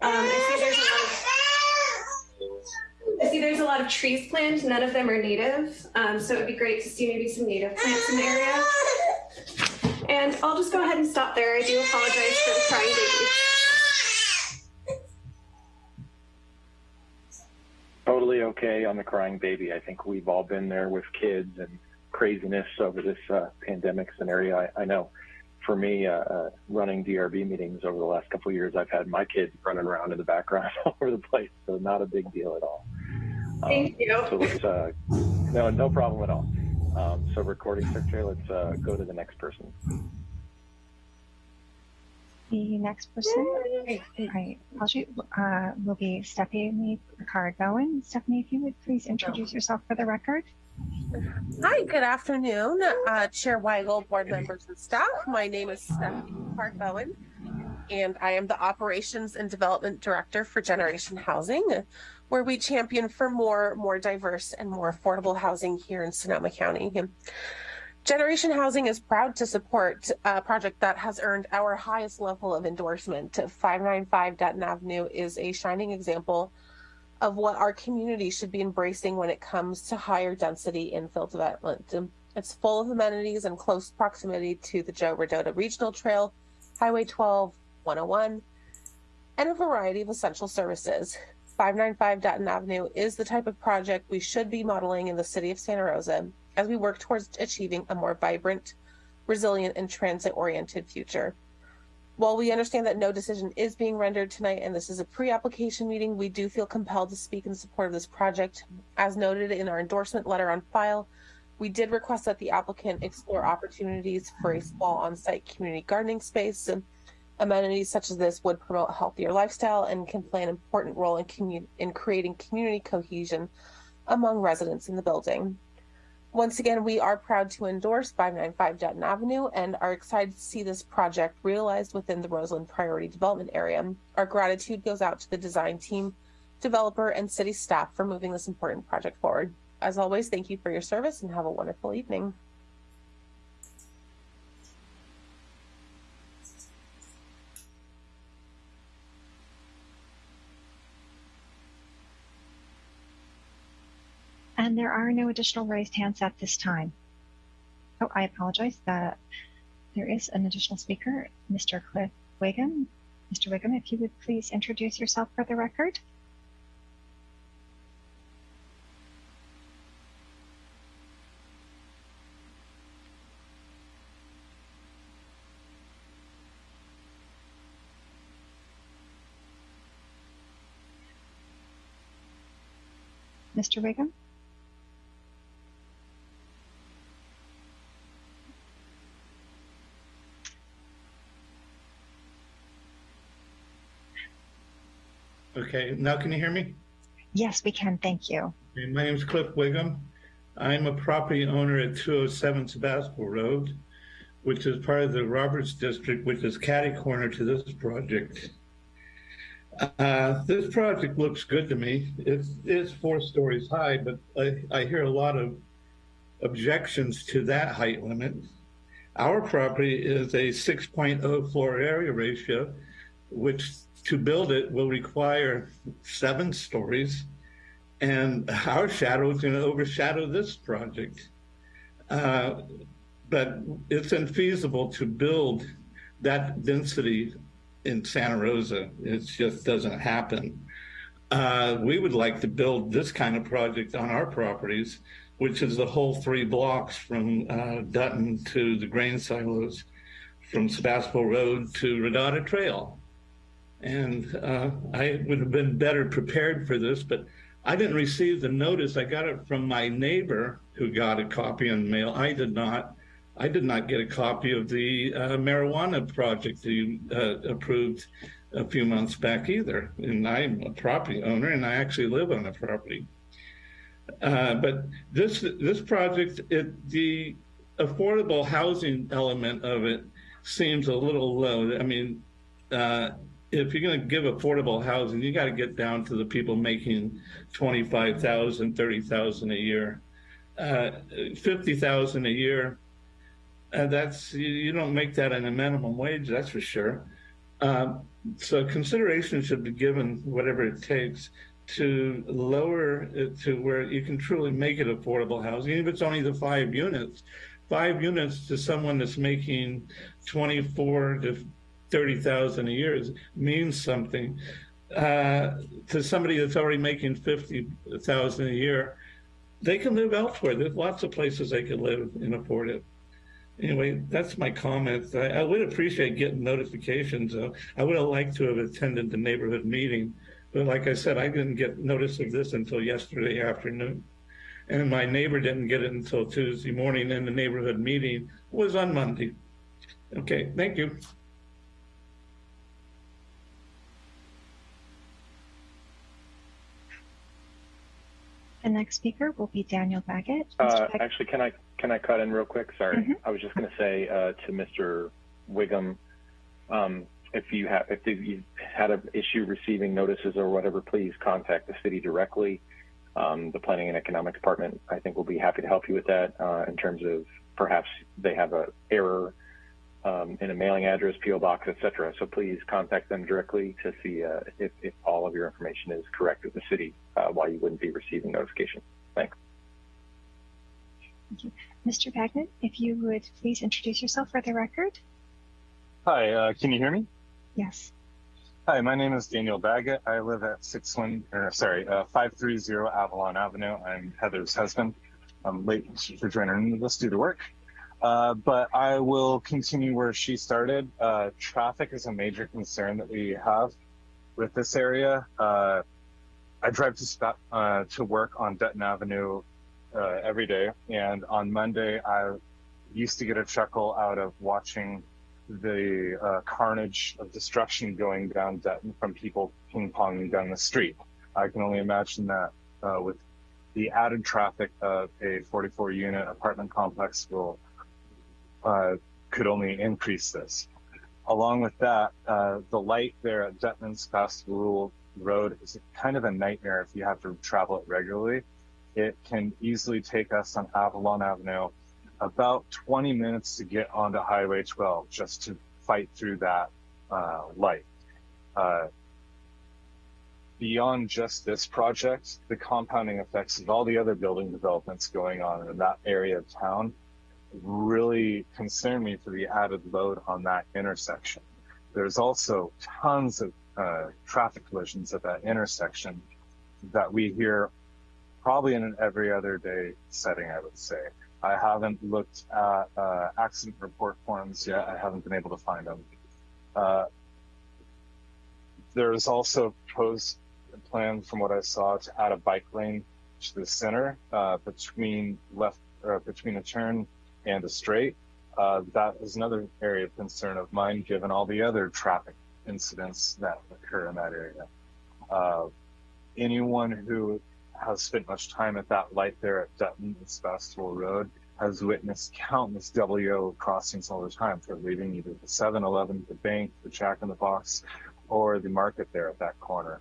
um, I see there's a lot of I see there's a lot of trees planted. None of them are native. Um, so it would be great to see maybe some native plants in the area. And I'll just go ahead and stop there. I do apologize for the crying baby. Totally okay on the crying baby. I think we've all been there with kids and craziness over this uh, pandemic scenario. I, I know for me, uh, uh, running DRB meetings over the last couple of years, I've had my kids running around in the background [laughs] all over the place, so not a big deal at all. Um, Thank you. So let's, uh, no, no problem at all. Um, so recording secretary, let's uh, go to the next person. The next person, I apologize, uh, will be Stephanie Picard Bowen. Stephanie, if you would please introduce yourself for the record. Hi, good afternoon, uh, Chair Weigel, board members and staff. My name is Stephanie Picard Bowen, and I am the Operations and Development Director for Generation Housing, where we champion for more, more diverse and more affordable housing here in Sonoma County. Generation Housing is proud to support a project that has earned our highest level of endorsement. 595 Dutton Avenue is a shining example of what our community should be embracing when it comes to higher density infill development. It's full of amenities and close proximity to the Joe Rodota Regional Trail, Highway 12, 101, and a variety of essential services. 595 Dutton Avenue is the type of project we should be modeling in the city of Santa Rosa as we work towards achieving a more vibrant, resilient, and transit-oriented future. While we understand that no decision is being rendered tonight and this is a pre-application meeting, we do feel compelled to speak in support of this project. As noted in our endorsement letter on file, we did request that the applicant explore opportunities for a small on-site community gardening space. And Amenities such as this would promote a healthier lifestyle and can play an important role in, in creating community cohesion among residents in the building. Once again, we are proud to endorse 595 Dutton Avenue and are excited to see this project realized within the Roseland Priority Development Area. Our gratitude goes out to the design team, developer, and city staff for moving this important project forward. As always, thank you for your service and have a wonderful evening. And there are no additional raised hands at this time. Oh, I apologize that there is an additional speaker, Mr. Cliff Wiggum. Mr. Wiggum, if you would please introduce yourself for the record. Mr. Wiggum? Okay, now can you hear me? Yes, we can. Thank you. Okay, my name is Cliff Wiggum. I'm a property owner at 207 Sebastopol Road, which is part of the Roberts District, which is catty corner to this project. Uh, this project looks good to me. It's, it's four stories high, but I, I hear a lot of objections to that height limit. Our property is a 6.0 floor area ratio, which to build it will require seven stories. And our shadow is going to overshadow this project. Uh, but it's infeasible to build that density in Santa Rosa. It just doesn't happen. Uh, we would like to build this kind of project on our properties, which is the whole three blocks from uh, Dutton to the grain silos, from Sebastopol Road to Rodota Trail. And uh, I would have been better prepared for this, but I didn't receive the notice. I got it from my neighbor who got a copy in the mail. I did not. I did not get a copy of the uh, marijuana project that you uh, approved a few months back either. And I'm a property owner and I actually live on the property. Uh, but this this project, it, the affordable housing element of it seems a little low. I mean, uh, if you're going to give affordable housing, you got to get down to the people making 25,000, 30,000 a year, uh, 50,000 a year. And that's, you, you, don't make that in a minimum wage, that's for sure. Um, so consideration should be given whatever it takes to lower it to where you can truly make it affordable housing, even if it's only the five units. Five units to someone that's making 24 to 30,000 a year means something. Uh, to somebody that's already making 50,000 a year, they can live elsewhere. There's lots of places they can live and afford it. Anyway, that's my comments. I, I would appreciate getting notifications. Uh, I would have liked to have attended the neighborhood meeting, but like I said, I didn't get notice of this until yesterday afternoon. And my neighbor didn't get it until Tuesday morning, and the neighborhood meeting was on Monday. Okay, thank you. The next speaker will be Daniel Baggett. Uh, actually, can I can I cut in real quick? Sorry, mm -hmm. I was just going to say uh, to Mr. Wiggum, um, if you have if you've had an issue receiving notices or whatever, please contact the city directly. Um, the Planning and Economic Department, I think, will be happy to help you with that uh, in terms of perhaps they have an error um, in a mailing address, PO box, etc. So please contact them directly to see uh, if, if, all of your information is correct with the city, uh, why you wouldn't be receiving notification. Thanks. Thank you. Mr. Baggett, if you would please introduce yourself for the record. Hi, uh, can you hear me? Yes. Hi, my name is Daniel Baggett. I live at six one, or sorry, uh, 530 Avalon Avenue. I'm Heather's husband. I'm late for joining us due to work. Uh, but I will continue where she started. Uh, traffic is a major concern that we have with this area. Uh, I drive to uh, to work on Dutton Avenue uh, every day, and on Monday I used to get a chuckle out of watching the carnage of destruction going down Dutton from people ping ponging down the street. I can only imagine that with the added traffic of a 44 unit apartment complex will uh, could only increase this. Along with that, uh, the light there at Dutton and Sebastopol Road is kind of a nightmare if you have to travel it regularly. It can easily take us on Avalon Avenue about 20 minutes to get onto Highway 12 just to fight through that uh, light. Uh, beyond just this project, the compounding effects of all the other building developments going on in that area of town really concern me for the added load on that intersection. There's also tons of uh, traffic collisions at that intersection that we hear probably in an every other day setting, I would say. I haven't looked at uh, accident report forms yet. I haven't been able to find them. Uh, there is also a proposed plan from what I saw to add a bike lane to the center uh, between left between a turn and a straight. Uh, that is another area of concern of mine, given all the other traffic incidents that occur in that area. Uh, anyone who has spent much time at that light there at Dutton and Sebastopol Road has witnessed countless WO crossings all the time for leaving either the 7-Eleven, the bank, the Jack in the Box, or the market there at that corner.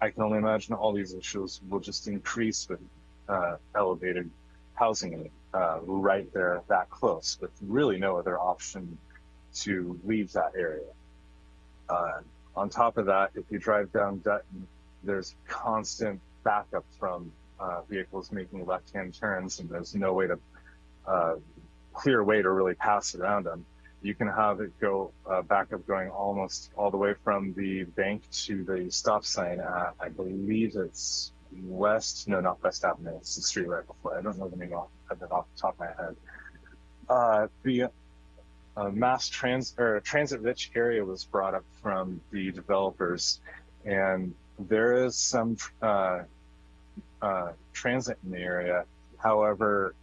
I can only imagine all these issues will just increase with uh, elevated housing uh, right there that close, with really no other option to leave that area. Uh, on top of that, if you drive down Dutton, there's constant backup from uh, vehicles making left-hand turns, and there's no way to uh, clear way to really pass around them. You can have it go uh, backup going almost all the way from the bank to the stop sign at, I believe it's West, no, not West Avenue. It's the street right before. I don't know the name off, of it off the top of my head. Uh, the uh, mass trans or transit rich area was brought up from the developers, and there is some uh, uh, transit in the area. However,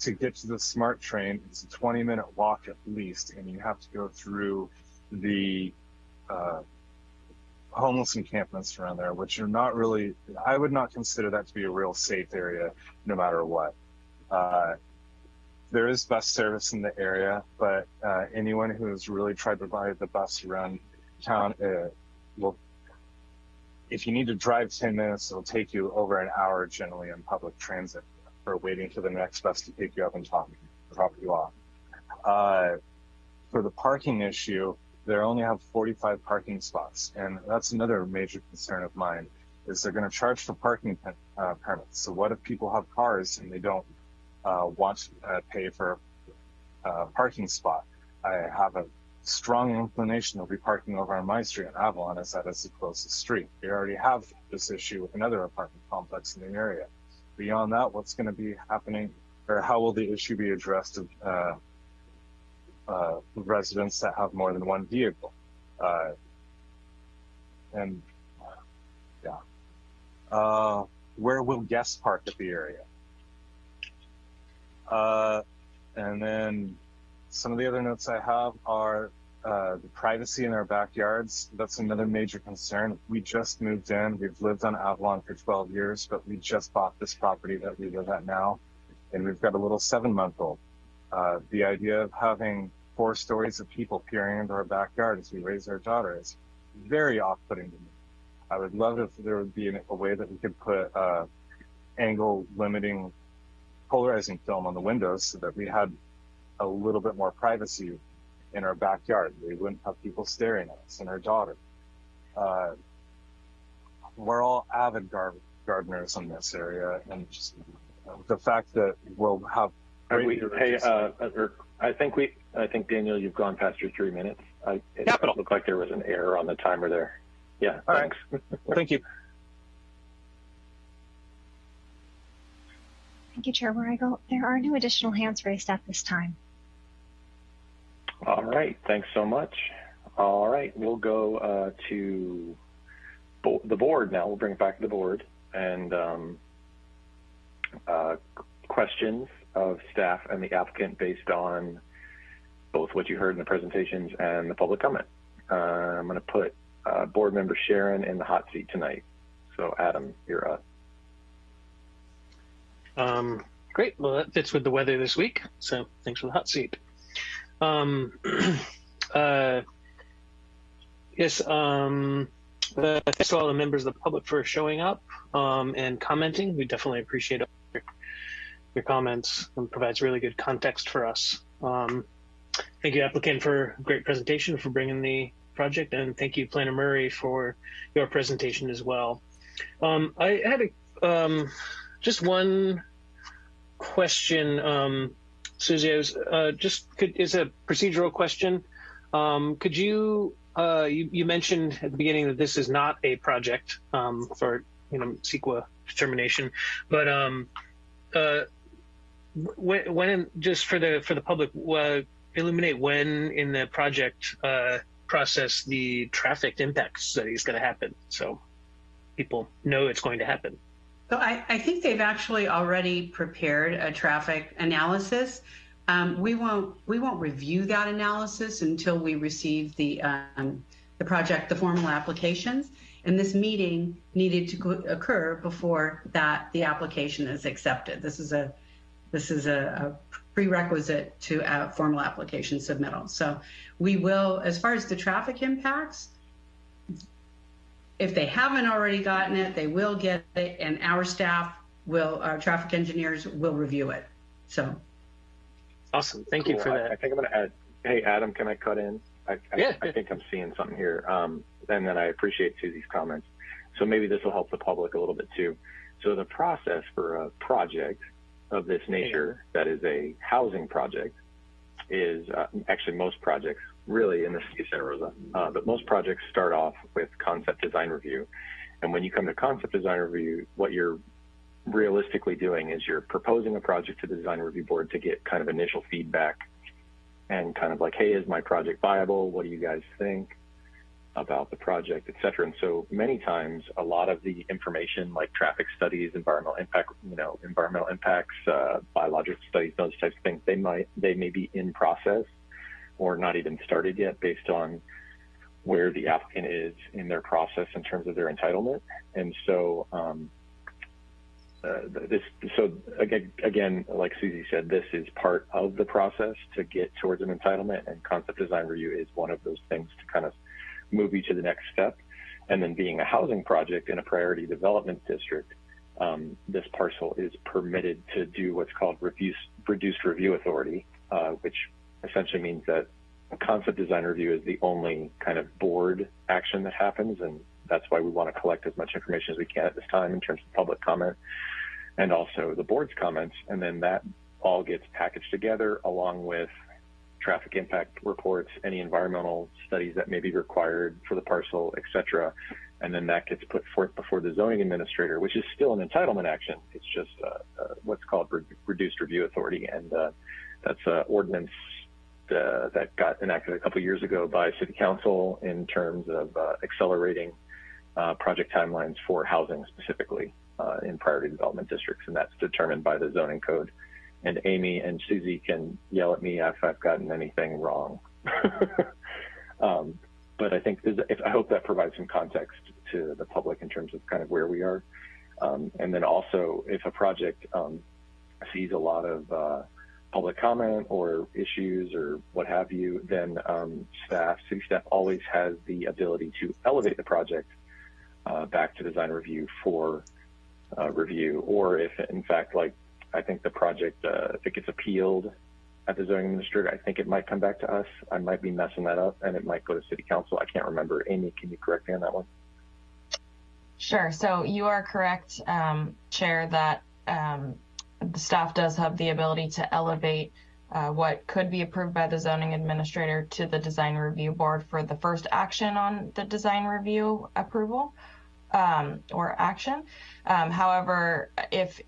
to get to the smart train, it's a 20 minute walk at least, and you have to go through the uh, homeless encampments around there, which are not really, I would not consider that to be a real safe area no matter what. Uh, there is bus service in the area, but uh, anyone who has really tried to ride the bus around town uh, will if you need to drive 10 minutes, it'll take you over an hour generally on public transit for waiting for the next bus to pick you up and talk, drop you off. Uh, for the parking issue, they only have 45 parking spots. And that's another major concern of mine is they're going to charge for parking uh, permits. So what if people have cars and they don't want to uh, pay for a uh, parking spot? I have a strong inclination of be parking over on my street in Avalon as that is the closest street. We already have this issue with another apartment complex in the area. Beyond that, what's going to be happening or how will the issue be addressed of uh, uh, residents that have more than one vehicle? Uh, and yeah, uh, where will guests park at the area? Uh, and then some of the other notes I have are uh, the privacy in our backyards. That's another major concern. We just moved in. We've lived on Avalon for 12 years, but we just bought this property that we live at now, and we've got a little seven-month-old. Uh, the idea of having four stories of people peering into our backyard as we raise our daughter is very off-putting to me. I would love if there would be a way that we could put uh, angle limiting polarizing film on the windows so that we had a little bit more privacy in our backyard. We wouldn't have people staring at us and our daughter. Uh, we're all avid gar- gardeners in this area, and just the fact that we'll have. We, hey, uh, I think we, I think Daniel, you've gone past your three minutes. I, it Capital. looked like there was an error on the timer there. Yeah, All thanks. Thank you. Thank you, Chair Weigel. There are no additional hands raised at this time. All right, thanks so much. All right, we'll go uh, to bo- the board now. We'll bring it back to the board and um, uh, questions of staff and the applicant based on both what you heard in the presentations and the public comment. Uh, I'm going to put uh, board member Sharon in the hot seat tonight. So Adam, you're up. Um, great. Well, that fits with the weather this week. So thanks for the hot seat. Um, [clears throat] uh, yes. Um, uh, thanks to all the members of the public for showing up um, and commenting. We definitely appreciate your, your comments and provides really good context for us. Um, thank you, applicant, for a great presentation for bringing the project, and thank you, Planner Murray, for your presentation as well. Um, I had a, um, just one question, um, Susie. Was uh, just could, is a procedural question. Um, could you, uh, you you mentioned at the beginning that this is not a project um, for you know CEQA determination, but um, uh, when, when just for the for the public, uh, illuminate when in the project uh, process the traffic impact study is going to happen, so people know it's going to happen. So I, I think they've actually already prepared a traffic analysis. Um, we won't we won't review that analysis until we receive the um, the project the formal applications, And this meeting needed to occur before that the application is accepted. This is a this is a, a prerequisite to a formal application submittal. So we will, as far as the traffic impacts, if they haven't already gotten it, they will get it, and our staff will, our traffic engineers will review it. So Awesome. Thank Cool. you for I, that. I think I'm going to add. Hey, Adam, can I cut in? I, I, Yeah, I think I'm seeing something here. Um, and then I appreciate Susie's comments. So maybe this will help the public a little bit too. So the process for a project of this nature, that is a housing project, is uh, actually most projects, really in the city of Santa Rosa, uh, but most projects start off with concept design review. And when you come to concept design review, what you're realistically doing is you're proposing a project to the design review board to get kind of initial feedback and kind of like, hey, is my project viable? What do you guys think about the project, et cetera? And so many times, a lot of the information like traffic studies, environmental impact, you know, environmental impacts, uh, biological studies, those types of things, they might, they may be in process or not even started yet based on where the applicant is in their process in terms of their entitlement. And so, um, uh, this so again, again, like Susie said, this is part of the process to get towards an entitlement, and concept design review is one of those things to kind of move you to the next step. And then, being a housing project in a priority development district, um, this parcel is permitted to do what's called reduced, reduced review authority, uh, which essentially means that a concept design review is the only kind of board action that happens, and that's why we want to collect as much information as we can at this time in terms of public comment and also the board's comments. And then that all gets packaged together along with traffic impact reports, any environmental studies that may be required for the parcel, et cetera. And then that gets put forth before the zoning administrator, which is still an entitlement action. It's just uh, uh, what's called re- reduced review authority. And uh, that's an ordinance uh, that got enacted a couple years ago by city council in terms of uh, accelerating uh, project timelines for housing specifically uh, in priority development districts, and that's determined by the zoning code. And Amy and Susie can yell at me if I've gotten anything wrong. [laughs] um, but I think if, I hope that provides some context to the public in terms of kind of where we are. Um, and then also, if a project um, sees a lot of uh, public comment or issues or what have you, then um, staff, city staff always has the ability to elevate the project uh, back to design review for uh, review, or if in fact, like I think the project, uh, if it gets appealed at the zoning administrator, I think it might come back to us. I might be messing that up, and it might go to city council. I can't remember. Amy, can you correct me on that one? Sure. So you are correct, um, Chair, that um, the staff does have the ability to elevate uh, what could be approved by the zoning administrator to the design review board for the first action on the design review approval um, or action. Um, however, if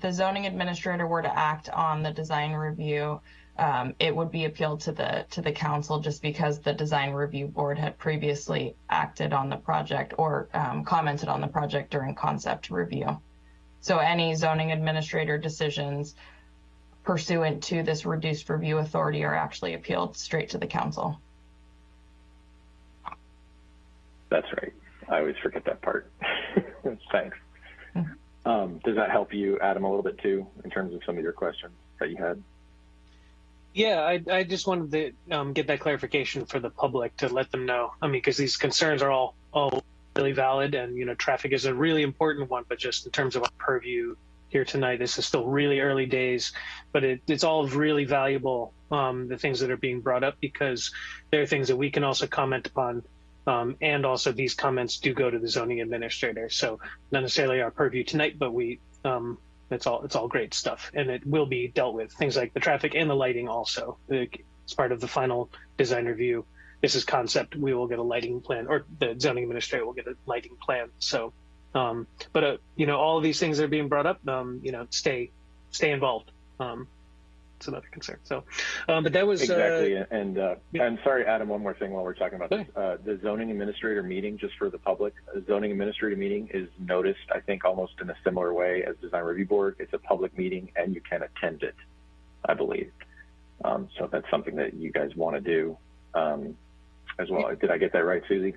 the zoning administrator were to act on the design review, um, it would be appealed to the to the council just because the design review board had previously acted on the project or um, commented on the project during concept review. So any zoning administrator decisions pursuant to this reduced review authority are actually appealed straight to the council. That's right. I always forget that part. [laughs] Thanks. Um, does that help you, Adam, a little bit too, in terms of some of your questions that you had? Yeah, I, I just wanted to um, get that clarification for the public to let them know. I mean, because these concerns are all all really valid, and you know, traffic is a really important one. But just in terms of our purview here tonight, this is still really early days, but it, it's all really valuable. Um, the things that are being brought up because there are things that we can also comment upon, um, and also these comments do go to the zoning administrator. So not necessarily our purview tonight, but we um, it's all it's all great stuff, and it will be dealt with. Things like the traffic and the lighting also. It's part of the final design review. This is concept. We will get a lighting plan, or the zoning administrator will get a lighting plan. So, um, but uh, you know, all of these things that are being brought up, um, you know, stay stay involved. Um, it's another concern. So, um, but that was exactly. Uh, and uh, and sorry, Adam. One more thing while we're talking about this, uh, the zoning administrator meeting, just for the public, a zoning administrator meeting is noticed. I think almost in a similar way as design review board. It's a public meeting, and you can attend it. I believe. Um, so that's something that you guys want to do um, as well. Did I get that right, Susie?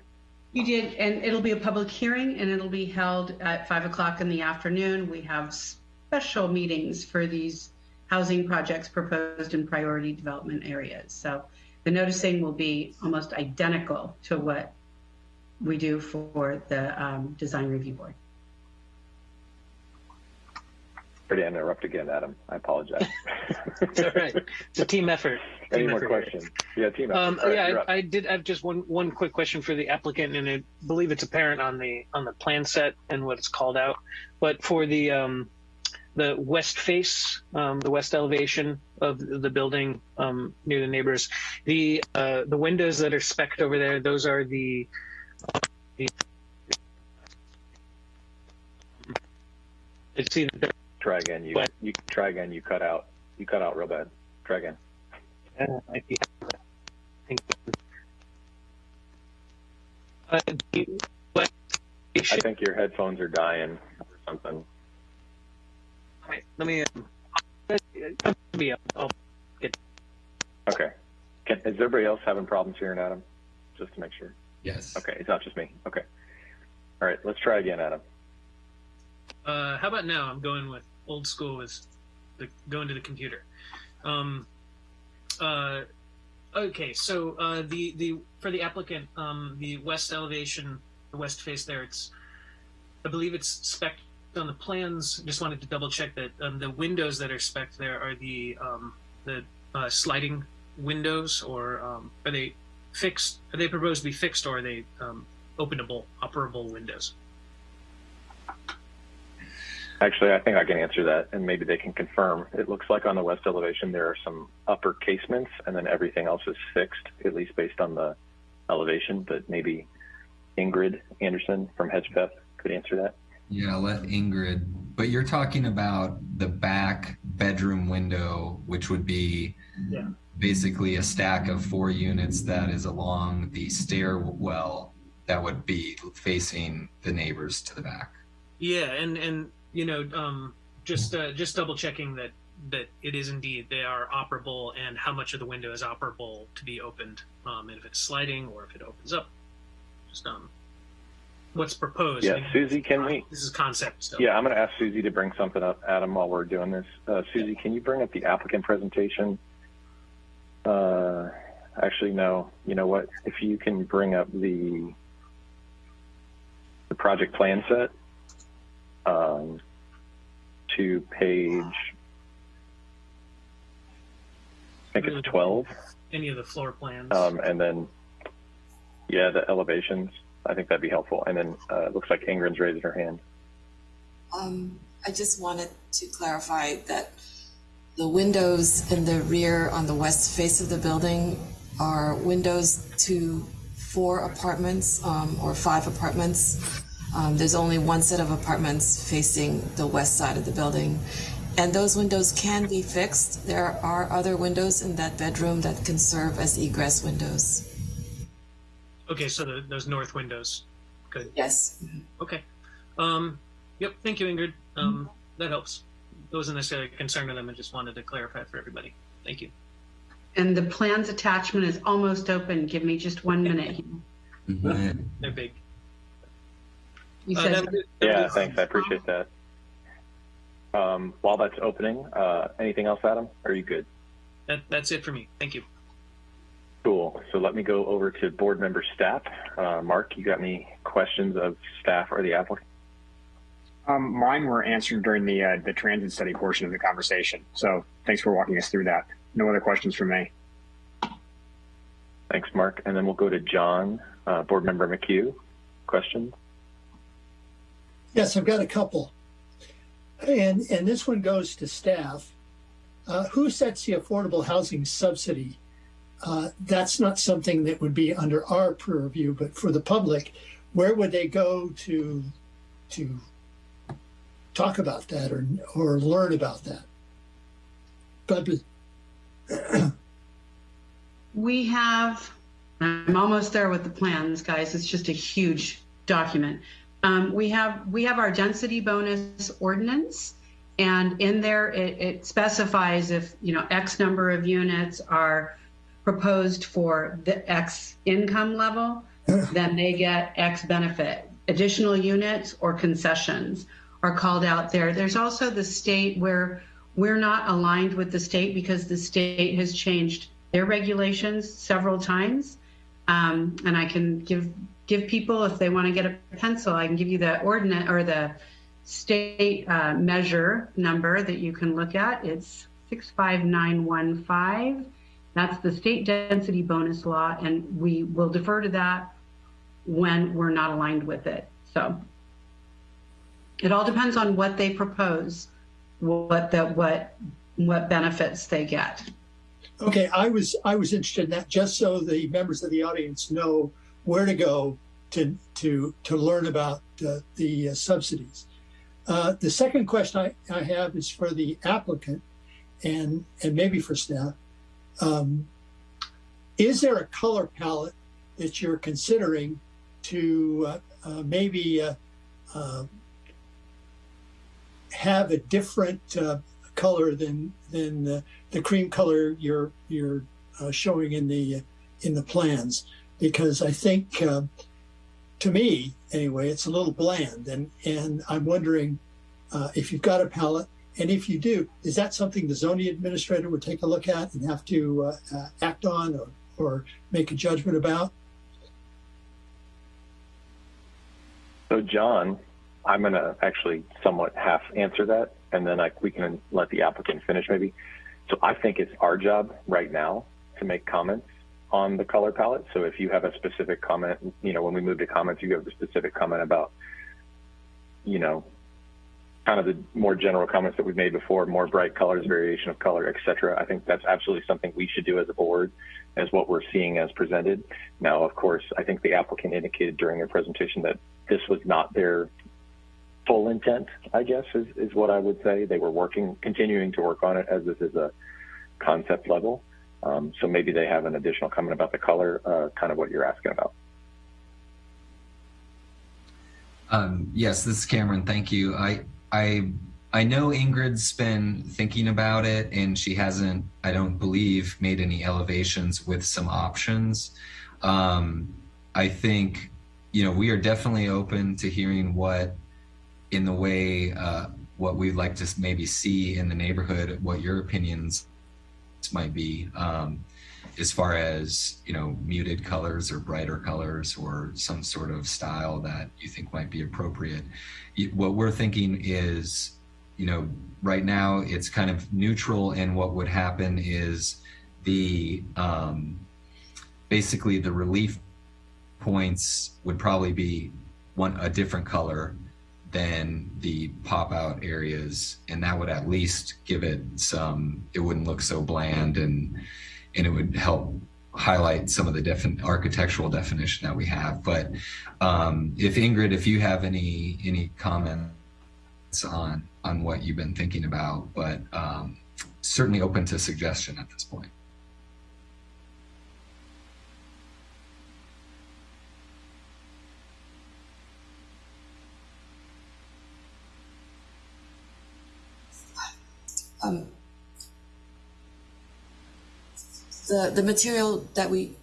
You did, and it'll be a public hearing and it'll be held at five o'clock in the afternoon. We have special meetings for these housing projects proposed in priority development areas. So the noticing will be almost identical to what we do for the um, design review board. Sorry to interrupt again, Adam. I apologize. It's all right. It's a team effort. Any more effort here. questions? Yeah, team effort. Um, right, yeah. I, I did have just one one quick question for the applicant, and I believe it's apparent on the on the plan set and what it's called out. But for the um, the west face, um, the west elevation of the building um, near the neighbors, the uh, the windows that are specked over there, those are the. the it's either Try again. You But- you try again. You cut out. You cut out real bad. Try again. Uh, I think- Uh, the west I think your headphones are dying or something. Let me. Um, uh, maybe I'll, I'll get. Okay. Can, is everybody else having problems hearing Adam? Just to make sure. Yes. Okay, it's not just me. Okay. All right, let's try again, Adam. Uh, how about now? I'm going with old school was the going to the computer. Um, uh, okay, so uh, the the for the applicant, um, the west elevation, the west face there, it's I believe it's spec on the plans. Just wanted to double check that um, the windows that are spec there are the um, the uh, sliding windows, or um, are they fixed? Are they proposed to be fixed, or are they um, openable, operable windows? Actually, I think I can answer that, and maybe they can confirm. It looks like on the west elevation there are some upper casements, and then everything else is fixed, at least based on the elevation. But maybe Ingrid Anderson from Hedgpeth could answer that. Yeah, let Ingrid. But you're talking about the back bedroom window, which would be Yeah. basically a stack of four units that is along the stairwell that would be facing the neighbors to the back. Yeah, and and you know, um, just uh, just double checking that that it is indeed they are operable, and how much of the window is operable to be opened, um, and if it's sliding or if it opens up. Just um, what's proposed. Yeah, Susie, can we? This is concept stuff. Yeah, I'm going to ask Susie to bring something up, Adam, while we're doing this. Uh, Susie, can you bring up the applicant presentation? Uh, actually, no. You know what? If you can bring up the the project plan set um, to page, I think it's 12, Any of the floor plans. um, and then yeah, the elevations. I think that'd be helpful. And then uh, it looks like Ingrid's raising her hand. Um, I just wanted to clarify that the windows in the rear on the west face of the building are windows to four apartments um, or five apartments. Um, there's only one set of apartments facing the west side of the building. And those windows can be fixed. There are other windows in that bedroom that can serve as egress windows. Okay, so the, those north windows. Good. Yes. Okay. Um, yep. Thank you, Ingrid. Um, that helps. It wasn't necessarily a concern to them. I just wanted to clarify for everybody. Thank you. And the plans attachment is almost open. Give me just one minute. They're big. He Uh, says- that was it. That Yeah, thanks. I appreciate that. Um, while that's opening, uh, anything else, Adam? Are you good? That, that's it for me. Thank you. Cool. So let me go over to board member staff. Uh, Mark, you got any questions of staff or the applicant? Um, mine were answered during the uh, the transit study portion of the conversation. So thanks for walking us through that. No other questions from me. Thanks, Mark. And then we'll go to John, uh, board member McHugh. Questions? Yes, I've got a couple. And, and this one goes to staff. Uh, who sets the affordable housing subsidy? Uh, that's not something that would be under our purview, but for the public, where would they go to to talk about that or or learn about that? But [clears throat] We have, I'm almost there with the plans, guys. It's just a huge document. Um, we have we have our density bonus ordinance, and in there it, it specifies if you know X number of units are proposed for the X income level, then they get X benefit. Additional units or concessions are called out there. There's also the state where we're not aligned with the state because the state has changed their regulations several times. Um, and I can give give people if they want to get a pencil, I can give you the ordinance or the state uh, measure number that you can look at. It's 65915. That's the state density bonus law, and we will defer to that when we're not aligned with it. So it all depends on what they propose, what the what what benefits they get. Okay, I was I was interested in that just so the members of the audience know where to go to to to learn about uh, the uh, subsidies. Uh, the second question I, I have is for the applicant and and maybe for staff. Um, is there a color palette that you're considering to uh, uh, maybe uh, uh, have a different color than than the, the cream color you're you're showing in the in the plans? Because I think, uh, to me anyway, it's a little bland, and and I'm wondering uh, if you've got a palette, and if you do, is that something the zoning administrator would take a look at and have to uh, uh, act on or or make a judgment about? So, John, I'm going to actually somewhat half answer that, and then I, we can let the applicant finish maybe. So, I think it's our job right now to make comments on the color palette. So, if you have a specific comment, you know, when we move to comments, you have a specific comment about, you know, kind of the more general comments that we've made before, more bright colors, variation of color, et cetera. I think that's absolutely something we should do as a board as what we're seeing as presented. Now, of course, I think the applicant indicated during their presentation that this was not their full intent, I guess, is, is what I would say. They were working, continuing to work on it as this is a concept level. Um, so maybe they have an additional comment about the color, uh, kind of what you're asking about. Um, yes, this is Cameron. Thank you. I, I, I know Ingrid's been thinking about it, and she hasn't, I don't believe, made any elevations with some options. Um, I think, you know, we are definitely open to hearing what, in the way, uh, what we'd like to maybe see in the neighborhood, what your opinions might be. Um, as far as you know muted colors or brighter colors or some sort of style that you think might be appropriate what we're thinking is you know right now it's kind of neutral and what would happen is the um, basically the relief points would probably be one a different color than the pop out areas and that would at least give it some it wouldn't look so bland and and it would help highlight some of the defin- architectural definition that we have. But um, if Ingrid, if you have any any comments on on what you've been thinking about, but um, certainly open to suggestion at this point. Um, the the material that we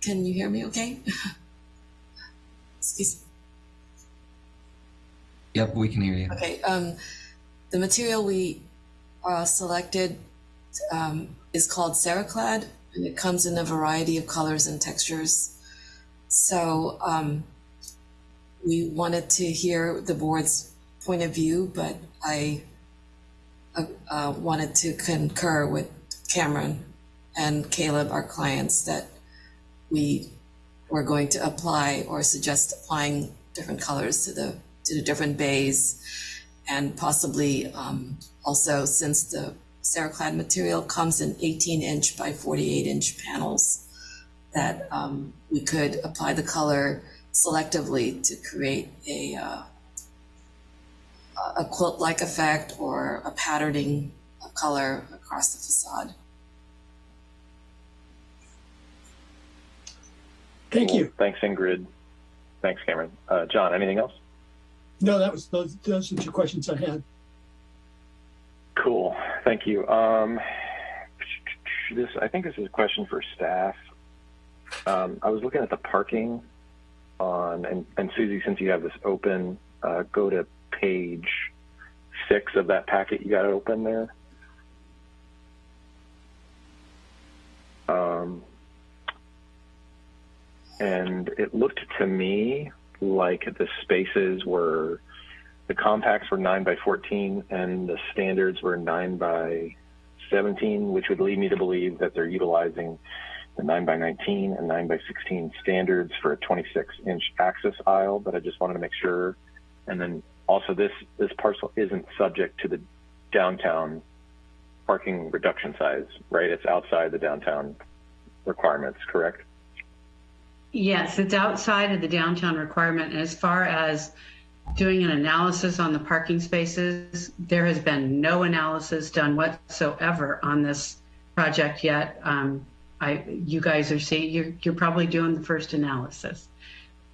can you hear me okay? [laughs] Excuse me. yep we can hear you. Okay um the material we uh, selected um, is called Ceraclad and it comes in a variety of colors and textures. So um, we wanted to hear the board's point of view but I uh, uh, wanted to concur with Cameron and Caleb, our clients, that we were going to apply or suggest applying different colors to the to the different bays, and possibly um, also since the Ceraclad material comes in 18 inch by 48 inch panels, that um, we could apply the color selectively to create a uh, a quilt-like effect or a patterning of color across the facade. Thank Cool. you. Thanks, Ingrid. Thanks, Cameron. Uh, John, anything else? No, that was those. Those are two questions I had. Cool. Thank you. Um, this, I think this is a question for staff. Um, I was looking at the parking on, and, and Susie, since you have this open, uh, go to page six of that packet you got open there. Um, and it looked to me like the spaces were, the compacts were 9 by 14 and the standards were 9 by 17, which would lead me to believe that they're utilizing the 9 by 19 and 9 by 16 standards for a 26 inch access aisle, but I just wanted to make sure. And then also this, this parcel isn't subject to the downtown parking reduction size, right? It's outside the downtown requirements, correct? Yes, it's outside of the downtown requirement. And as far as doing an analysis on the parking spaces, there has been no analysis done whatsoever on this project yet. Um, I, you guys are seeing, you're, you're probably doing the first analysis.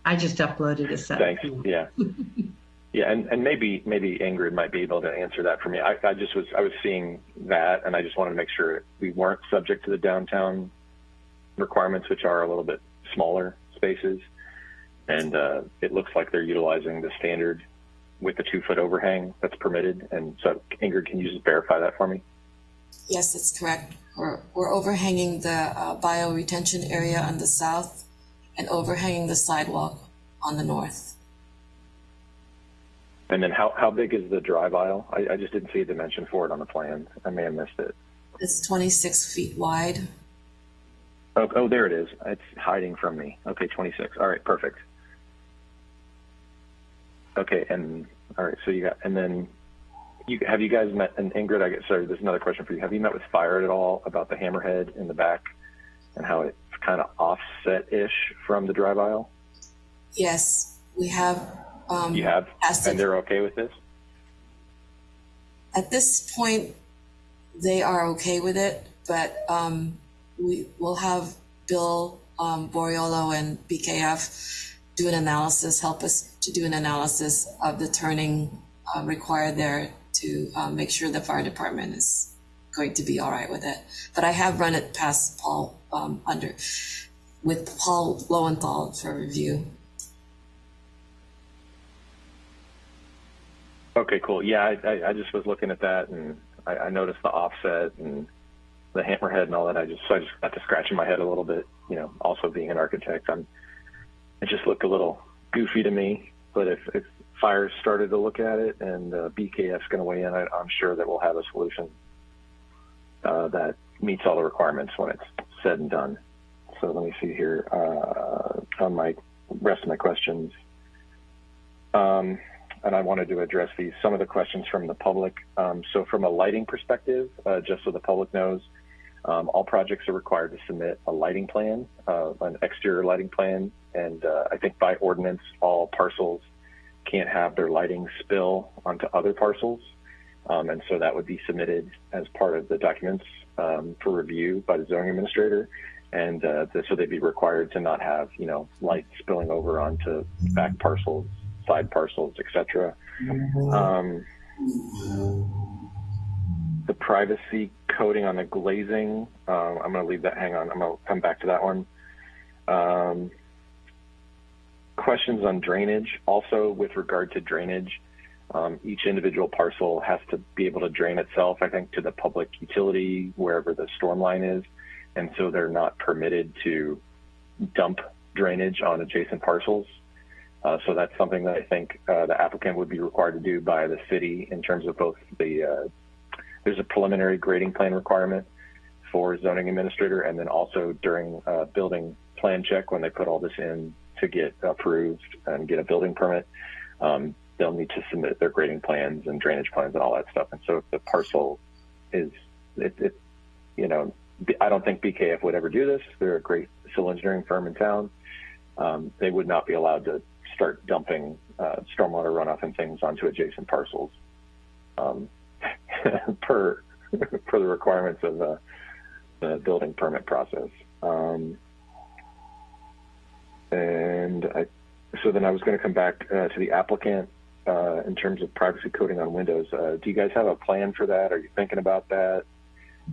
I just uploaded a set. Thanks. Yeah. [laughs] yeah. And, and maybe, maybe Ingrid might be able to answer that for me. I, I just was, I was seeing that and I just wanted to make sure we weren't subject to the downtown requirements, which are a little bit smaller spaces. And uh, it looks like they're utilizing the standard with the two foot overhang that's permitted. And so Ingrid, can you just verify that for me? Yes, that's correct. We're, we're overhanging the uh, bio retention area on the south and overhanging the sidewalk on the north. And then how, how big is the drive aisle? I, I just didn't see a dimension for it on the plan. I may have missed it. It's 26 feet wide. Oh, oh, there it is. It's hiding from me. Okay, 26. All right, perfect. Okay, and all right, so you got, and then you have you guys met, and Ingrid, I guess, sorry, there's another question for you. Have you met with Fire at all about the hammerhead in the back and how it's kind of offset-ish from the drive aisle? Yes, we have. Um, you have, and they're okay with this? At this point, they are okay with it, but um, we will have Bill um, Boriolo and BKF do an analysis, help us to do an analysis of the turning uh, required there to uh, make sure the fire department is going to be all right with it. But I have run it past Paul um, under with Paul Lowenthal for review. Okay, cool. Yeah, I, I, I just was looking at that and I, I noticed the offset and the hammerhead and all that. I just so I just got to scratching my head a little bit. You know, also being an architect, I'm it just looked a little goofy to me. But if if fire started to look at it and uh, BKF's going to weigh in, I, I'm sure that we'll have a solution uh, that meets all the requirements when it's said and done. So let me see here uh, on my rest of my questions. Um, and I wanted to address these some of the questions from the public. Um, so from a lighting perspective, uh, just so the public knows, um, all projects are required to submit a lighting plan, uh, an exterior lighting plan, and uh, I think by ordinance, all parcels can't have their lighting spill onto other parcels. Um, and so that would be submitted as part of the documents um, for review by the zoning administrator. And uh, so they'd be required to not have, you know, light spilling over onto back parcels, side parcels, etc. Um, the privacy coding on the glazing, um, I'm going to leave that. Hang on, I'm going to come back to that one. Um, questions on drainage. Also, with regard to drainage, um, each individual parcel has to be able to drain itself, I think, to the public utility, wherever the storm line is. And so they're not permitted to dump drainage on adjacent parcels. Uh, so that's something that I think uh, the applicant would be required to do by the city in terms of both the, uh, there's a preliminary grading plan requirement for zoning administrator and then also during uh, building plan check when they put all this in to get approved and get a building permit, um, they'll need to submit their grading plans and drainage plans and all that stuff. And so if the parcel is, it, it, you know, I don't think BKF would ever do this. They're a great civil engineering firm in town. Um, they would not be allowed to start dumping uh, stormwater runoff and things onto adjacent parcels um, [laughs] per [laughs] per the requirements of the, the building permit process. Um, and I, so then I was going to come back uh, to the applicant uh, in terms of privacy coding on Windows. Uh, do you guys have a plan for that? Are you thinking about that?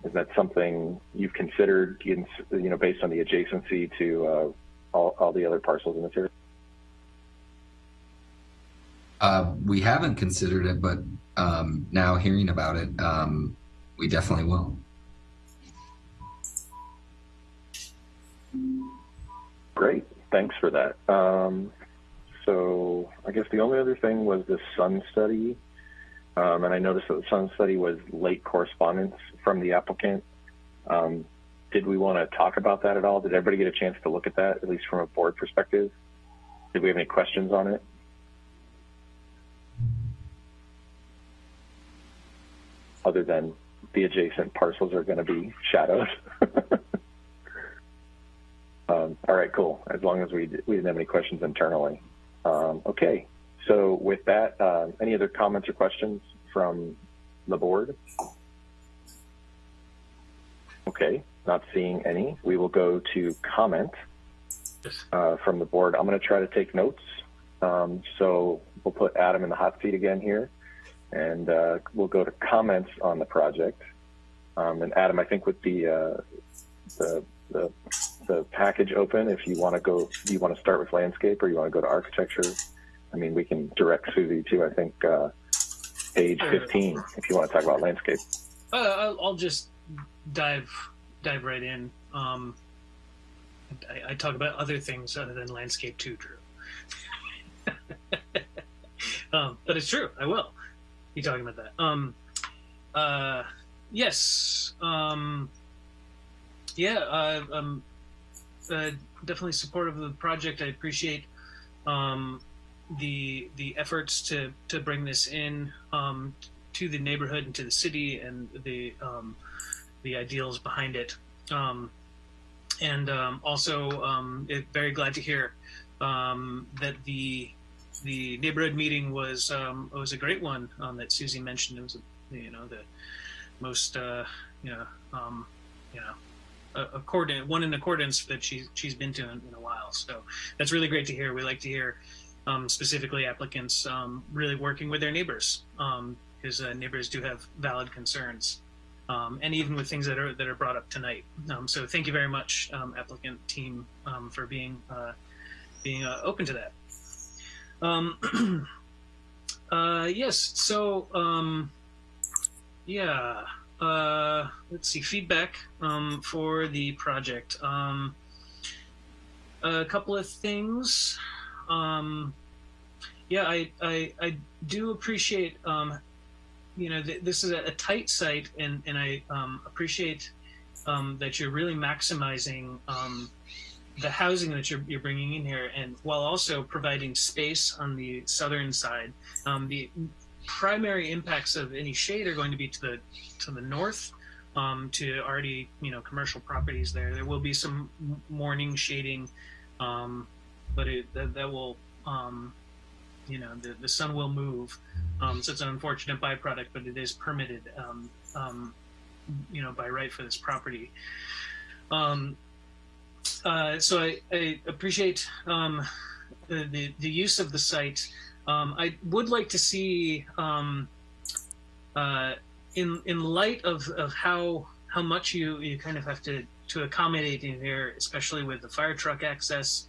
Is that something you've considered, you know, based on the adjacency to uh, all, all, the other parcels in this area? Uh, we haven't considered it, but um, now hearing about it, um, we definitely will. Great, thanks for that. Um, so I guess the only other thing was the sun study. Um, and I noticed that the sun study was late correspondence from the applicant. Um, did we want to talk about that at all? Did everybody get a chance to look at that, at least from a board perspective? Did we have any questions on it? Other than the adjacent parcels are going to be shadowed. [laughs] um, all right, cool. As long as we, we didn't have any questions internally. Um, okay, so with that, uh, any other comments or questions from the board? Okay, not seeing any. We will go to comment uh, from the board. I'm going to try to take notes. Um, so we'll put Adam in the hot seat again here, and uh, we'll go to comments on the project. Um, and Adam, I think with the, uh, the, the the package open, if you want to go, you want to start with landscape or you want to go to architecture? I mean, we can direct Susie to I think uh, page 15 if you want to talk about landscape. Uh, I'll, I'll just dive dive right in. Um, I, I, talk about other things other than landscape too, Drew. [laughs] um, but it's true. I will be talking about that. Um, uh, yes. Um, yeah. Uh, I'm uh, definitely supportive of the project. I appreciate um, the the efforts to to bring this in um, to the neighborhood and to the city and the um, the ideals behind it. Um, and um, also, um, very glad to hear um, that the the neighborhood meeting was um, was a great one um, that Susie mentioned. It was, you know, the most uh, you know um, you know accordant one in accordance that she's she's been to in, in, a while. So that's really great to hear. We like to hear um, specifically applicants um, really working with their neighbors because uh, neighbors do have valid concerns um, and even with things that are that are brought up tonight. Um, so thank you very much, um, applicant team, um, for being uh, being uh, open to that. Um, [clears throat] uh, yes. So um, yeah. Uh, let's see feedback um, for the project. Um, a couple of things. Um, yeah, I, I I do appreciate um, you know, th this is a, a, tight site, and and I um, appreciate um, that you're really maximizing um, the housing that you're you're bringing in here, and while also providing space on the southern side. Um, the primary impacts of any shade are going to be to the to the north, um, to already you know commercial properties there. There will be some morning shading, um, but it, that, that will you know the, the sun will move um, so it's an unfortunate byproduct but it is permitted um, um, you know by right for this property um, uh, so I, I appreciate um, the, the, the use of the site. Um, I would like to see uh, in in light of, of how how much you you kind of have to to accommodate in here especially with the fire truck access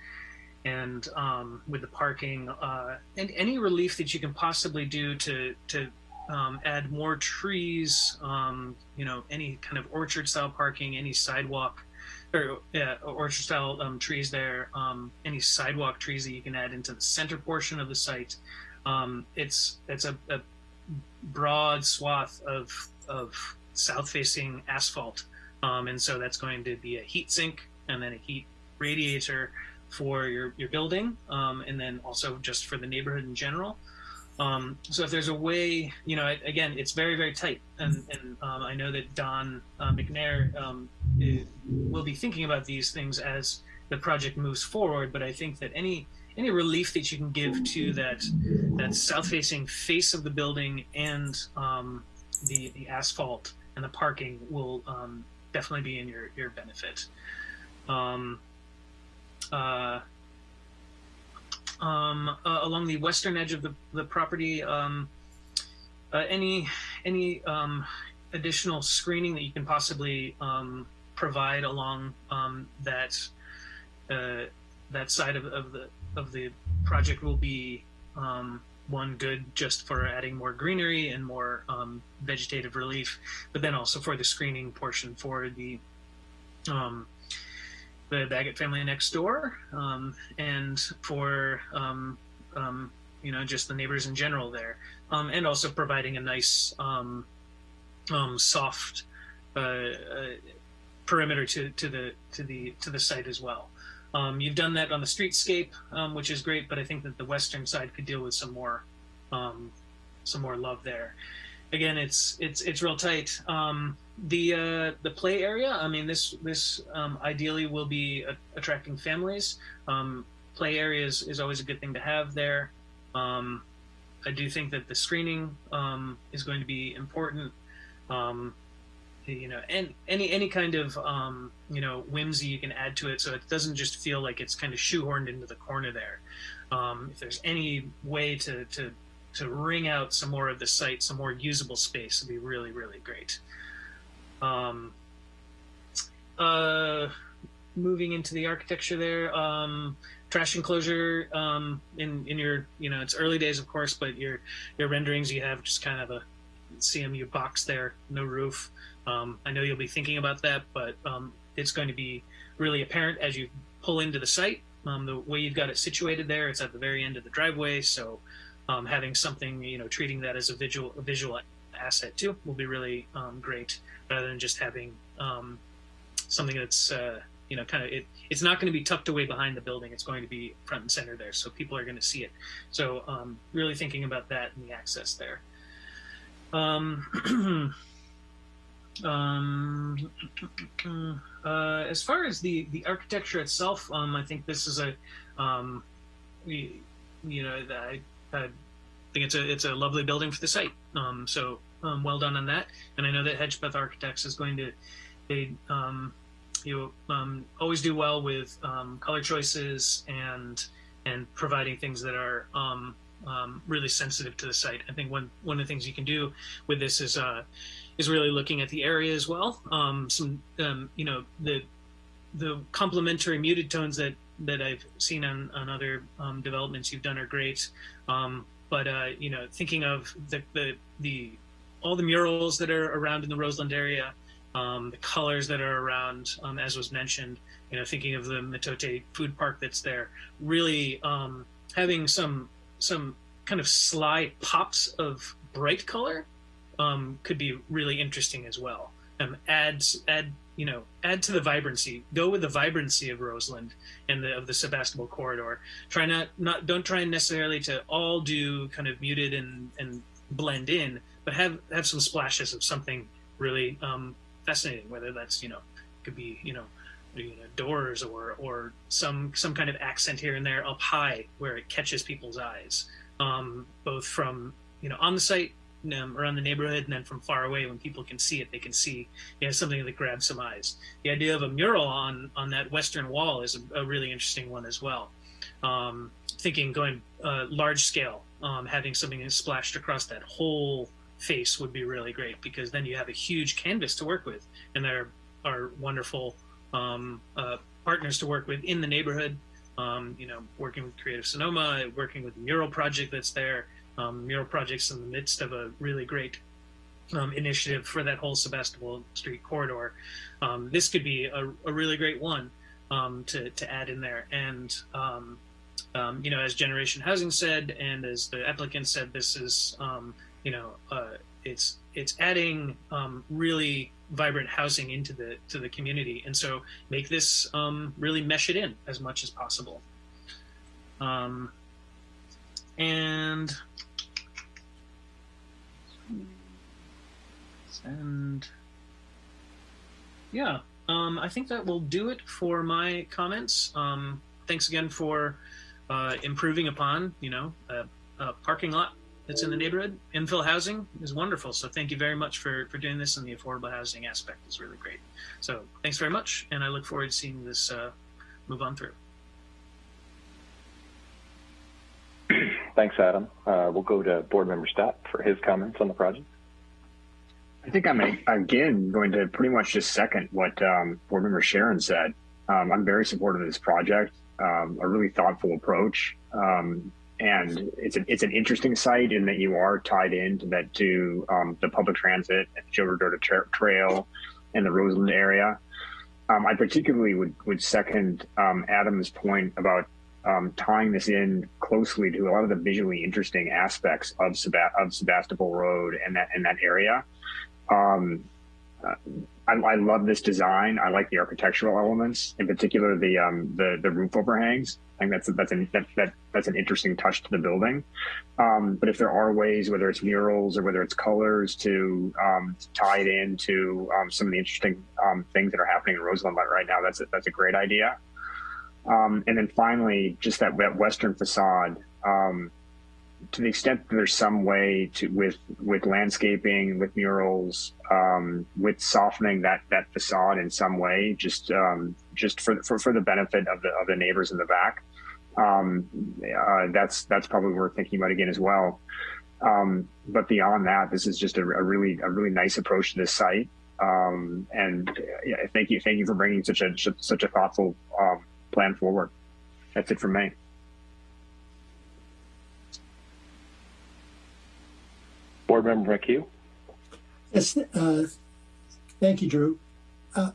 and um, with the parking uh, and any relief that you can possibly do to to um, add more trees, um, you know, any kind of orchard style parking, any sidewalk or yeah, orchard style um, trees there, um, any sidewalk trees that you can add into the center portion of the site. Um, it's it's a, a, broad swath of of south facing asphalt, and so that's going to be a heat sink and then a heat radiator for your, your building um, and then also just for the neighborhood in general. Um, so if there's a way, you know, again, it's very, very tight. And, and um, I know that Don uh, McNair um, is, will be thinking about these things as the project moves forward. But I think that any any relief that you can give to that that south-facing face of the building and um, the the asphalt and the parking will um, definitely be in your your benefit. Um, uh, um, uh, along the western edge of the, the property. Um, uh, any any um, additional screening that you can possibly um, provide along um, that uh, that side of, of, the of the project will be um, one good just for adding more greenery and more vegetative relief, but then also for the screening portion for the the Baggett family next door, um, and for um, um, you know just the neighbors in general there, um, and also providing a nice um, um, soft uh, uh, perimeter to, to the to the to the site as well. You've done that on the streetscape, which is great, but I think that the western side could deal with some more some more love there. Again, it's it's it's real tight. The uh, the play area. I mean, this this um, ideally will be a- attracting families. Um, play areas is, always a good thing to have there. Um, I do think that the screening um, is going to be important. Um, you know, and any any kind of um, you know whimsy you can add to it, so it doesn't just feel like it's kind of shoehorned into the corner there. If there's any way to to to wring out some more of the site, some more usable space, would be really really great. Um, uh, moving into the architecture there, um, trash enclosure um, in in your you know it's early days of course, but your your renderings you have just kind of a CMU box there, no roof. Um, I know you'll be thinking about that, but um, it's going to be really apparent as you pull into the site. Um, the way you've got it situated there, it's at the very end of the driveway, so um, having something, you know, treating that as a visual a visual asset too will be really um, great, rather than just having um, something that's uh, you know kind of it. It's not going to be tucked away behind the building. It's going to be front and center there, so people are going to see it. So um, really thinking about that and the access there. Um, [clears throat] um, [clears throat] uh, as far as the, the architecture itself, um, I think this is a, um, we, you know, I, I think it's a it's a lovely building for the site. Um, so um, well done on that. And I know that Hedgpeth Architects is going to, they, um, you um, always do well with um, color choices and and providing things that are um, um, really sensitive to the site. I think one one of the things you can do with this is uh, is really looking at the area as well. Some you know the the complementary muted tones that that I've seen on on other developments you've done are great. But uh, you know, thinking of the the the all the murals that are around in the Roseland area, um, the colors that are around, um, as was mentioned, you know, thinking of the Mitote food park that's there, really um, having some some kind of sly pops of bright color um, could be really interesting as well. Um, add add you know add to the vibrancy. Go with the vibrancy of Roseland and the of the Sebastopol corridor. Try not not don't try necessarily to all do kind of muted and and blend in, but have have some splashes of something really um, fascinating. Whether that's you know could be you know you know, doors or or some some kind of accent here and there up high where it catches people's eyes, um, both from you know on the site um, around the neighborhood and then from far away when people can see it they can see you know something that grabs some eyes the idea of a mural on on that western wall is a, a really interesting one as well um, thinking going uh, large scale um, having something splashed across that whole face would be really great because then you have a huge canvas to work with and there are wonderful um, uh, partners to work with in the neighborhood um, you know working with creative sonoma working with the mural project that's there um, mural projects in the midst of a really great um, initiative for that whole Sebastopol Street corridor. Um, this could be a, a really great one um, to, to add in there. And, um, um, you know, as Generation Housing said, and as the applicant said, this is, um, you know, uh, it's it's adding um, really vibrant housing into the to the community, and so make this um, really mesh it in as much as possible. Um, and and yeah, um, I think that will do it for my comments. Um, thanks again for uh, improving upon, you know, a, a, parking lot that's in the neighborhood. Infill housing is wonderful. So thank you very much for, for doing this and the affordable housing aspect is really great. So thanks very much. And I look forward to seeing this uh, move on through. Thanks, Adam. Uh, we'll go to Board Member Stott for his comments on the project. I think I'm again going to pretty much just second what um, Board Member Sharon said. Um, I'm very supportive of this project. Um, a really thoughtful approach, um, and it's an it's an interesting site in that you are tied into that to um, the public transit and the Gilbert tra- Trail and the Roseland area. Um, I particularly would would second um, Adam's point about um, tying this in closely to a lot of the visually interesting aspects of, of Sebastopol Road and that in that area. Um, uh, I, I, love this design. I like the architectural elements, in particular the um, the, the roof overhangs. I think that's that's an that, that that's an interesting touch to the building. Um, but if there are ways, whether it's murals or whether it's colors, to, um, to tie it into um, some of the interesting um, things that are happening in Roseland right now, that's a, that's a great idea. Um, and then finally, just that, that western facade. Um, to the extent that there's some way to with with landscaping, with murals, um, with softening that that facade in some way, just um, just for, for for the benefit of the of the neighbors in the back, um, uh, that's that's probably worth thinking about again as well. Um, but beyond that, this is just a, a, really a really nice approach to this site. Um, and yeah, thank you thank you for bringing such a such a thoughtful um, plan forward. That's it from me. Board Member McHugh. Yes, uh, thank you, Drew. Uh,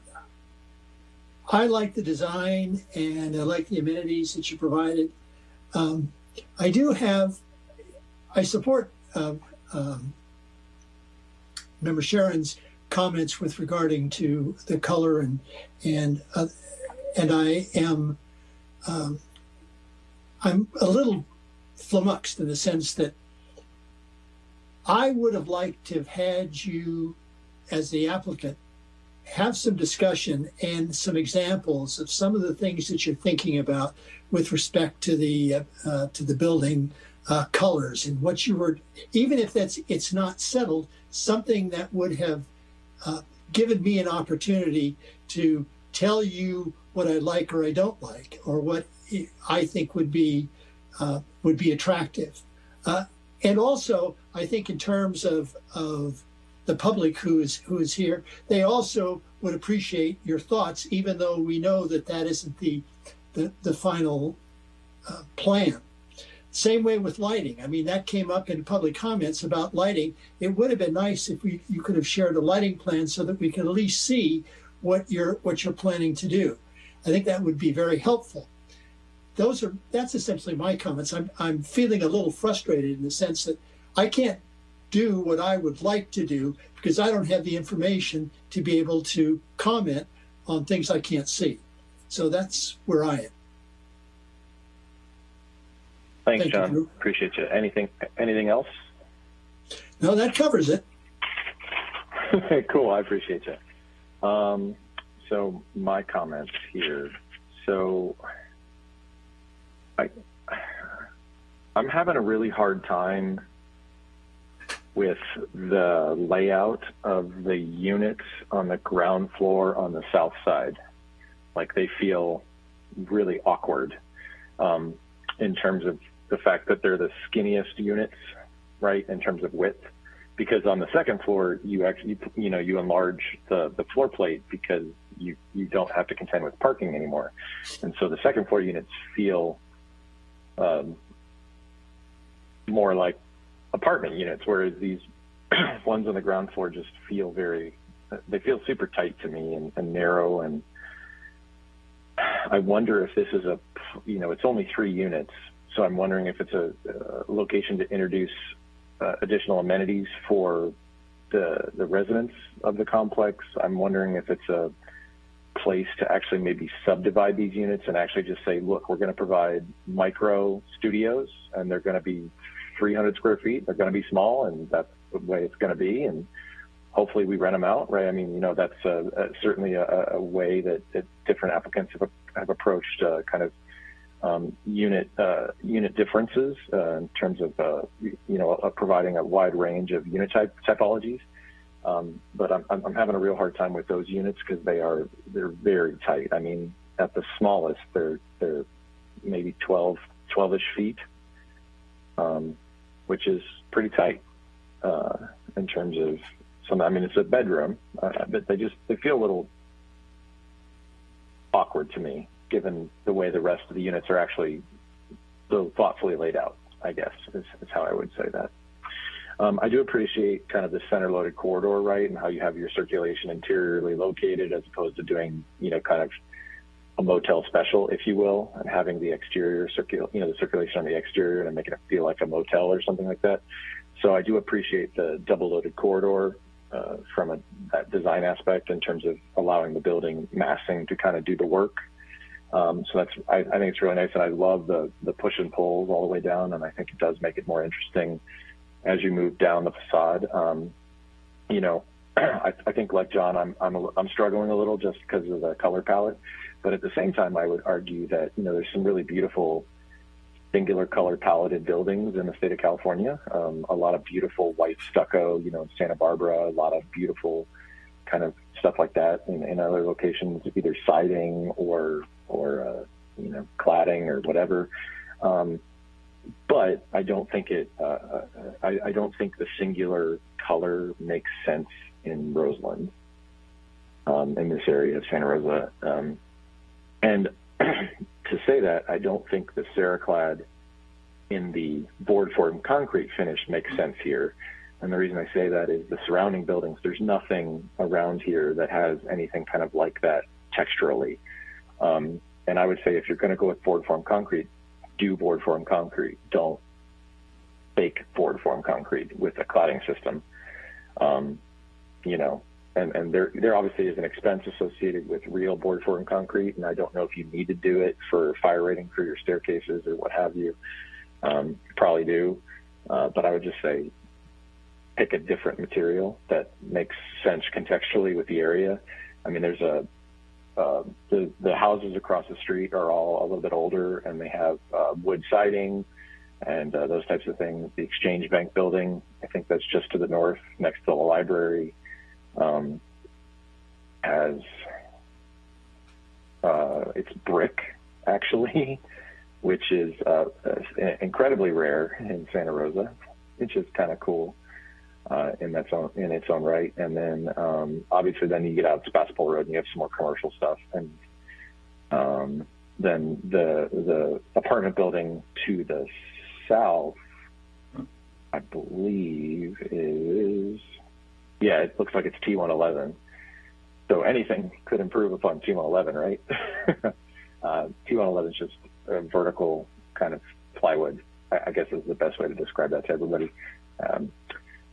I like the design and I like the amenities that you provided. Um, I do have, I support uh, um, Member Sharon's comments with regarding to the color and and uh, and I am um, I'm a little flummoxed in the sense that I would have liked to have had you, as the applicant, have some discussion and some examples of some of the things that you're thinking about with respect to the uh, to the building uh, colors and what you were, even if that's it's not settled, something that would have uh, given me an opportunity to tell you what I like or I don't like, or what I think would be uh, would be attractive. Uh, and also, I think in terms of, of the public who is who is here, they also would appreciate your thoughts, even though we know that that isn't the the, the final uh, plan. Same way with lighting. I mean, that came up in public comments about lighting. It would have been nice if we, you could have shared a lighting plan so that we could at least see what you're what you're planning to do. I think that would be very helpful those are that's essentially my comments. I'm I'm feeling a little frustrated in the sense that I can't do what I would like to do because I don't have the information to be able to comment on things I can't see. So that's where I am. Thanks, Thank John. You, Appreciate you. Anything anything else? No, that covers it. [laughs] cool. I appreciate you. Um, so my comments here. So I, I'm having a really hard time with the layout of the units on the ground floor on the south side. Like they feel really awkward um, in terms of the fact that they're the skinniest units, right, in terms of width. Because on the second floor, you actually, you know, you enlarge the, the floor plate because you, you don't have to contend with parking anymore. And so the second floor units feel um, more like apartment units, whereas these [clears throat] ones on the ground floor just feel very, they feel super tight to me and, and narrow. And I wonder if this is a, you know, it's only three units. So I'm wondering if it's a, a location to introduce uh, additional amenities for the, the residents of the complex. I'm wondering if it's a place to actually maybe subdivide these units and actually just say, look, we're going to provide micro studios and they're going to be 300 square feet. They're going to be small and that's the way it's going to be. And hopefully we rent them out, right? I mean, you know, that's a, a, certainly a, a, way that, that, different applicants have, have approached uh, kind of um, unit uh, unit differences uh, in terms of, uh, you know, providing a wide range of unit type typologies. Um, but I'm, I'm having a real hard time with those units because they are they're very tight. I mean, at the smallest, they're they're maybe 12 12ish feet, um, which is pretty tight uh, in terms of some. I mean, it's a bedroom, uh, but they just they feel a little awkward to me, given the way the rest of the units are actually so thoughtfully laid out. I guess is, is how I would say that. Um, I do appreciate kind of the center loaded corridor, right, and how you have your circulation interiorly located as opposed to doing, you know, kind of a motel special, if you will, and having the exterior circul, you know, the circulation on the exterior and making it feel like a motel or something like that. So I do appreciate the double loaded corridor uh, from a that design aspect in terms of allowing the building massing to kind of do the work. Um, so that's I, I, think it's really nice, and I love the the push and pulls all the way down, and I think it does make it more interesting as you move down the facade. Um, you know, [clears throat] I, I, think like John, I'm I'm a, I'm struggling a little just because of the color palette, but at the same time, I would argue that you know there's some really beautiful singular color paletted buildings in the state of California. Um, a lot of beautiful white stucco, you know, in Santa Barbara, a lot of beautiful kind of stuff like that in, in other locations, either siding or or uh, you know cladding or whatever. Um, but I don't think it. Uh, uh, I, I, don't think the singular color makes sense in Roseland, um, in this area of Santa Rosa. Um, and [clears throat] to say that, I don't think the Ceraclad in the board form concrete finish makes sense here. And the reason I say that is the surrounding buildings, there's nothing around here that has anything kind of like that texturally. Um, and I would say if you're going to go with board form concrete, do board form concrete. Don't bake board form concrete with a cladding system. Um, you know, and, and there, there obviously is an expense associated with real board form concrete, and I don't know if you need to do it for fire rating for your staircases or what have you. Um, probably do, uh, but I would just say pick a different material that makes sense contextually with the area. I mean, there's a uh, the the houses across the street are all a little bit older, and they have uh, wood siding and uh, those types of things. The Exchange Bank building, I think that's just to the north, next to the library, um, has uh, it's brick actually, [laughs] which is uh, incredibly rare in Santa Rosa, which is kind of cool uh, in that's own, in its own right. And then um, obviously then you get out to Sebastopol Road and you have some more commercial stuff. And um, then the the apartment building to the south, I believe is yeah, it looks like it's T111. So anything could improve upon T111, right? [laughs] uh, T111 is just a vertical kind of plywood. I, I, guess is the best way to describe that to everybody. Um,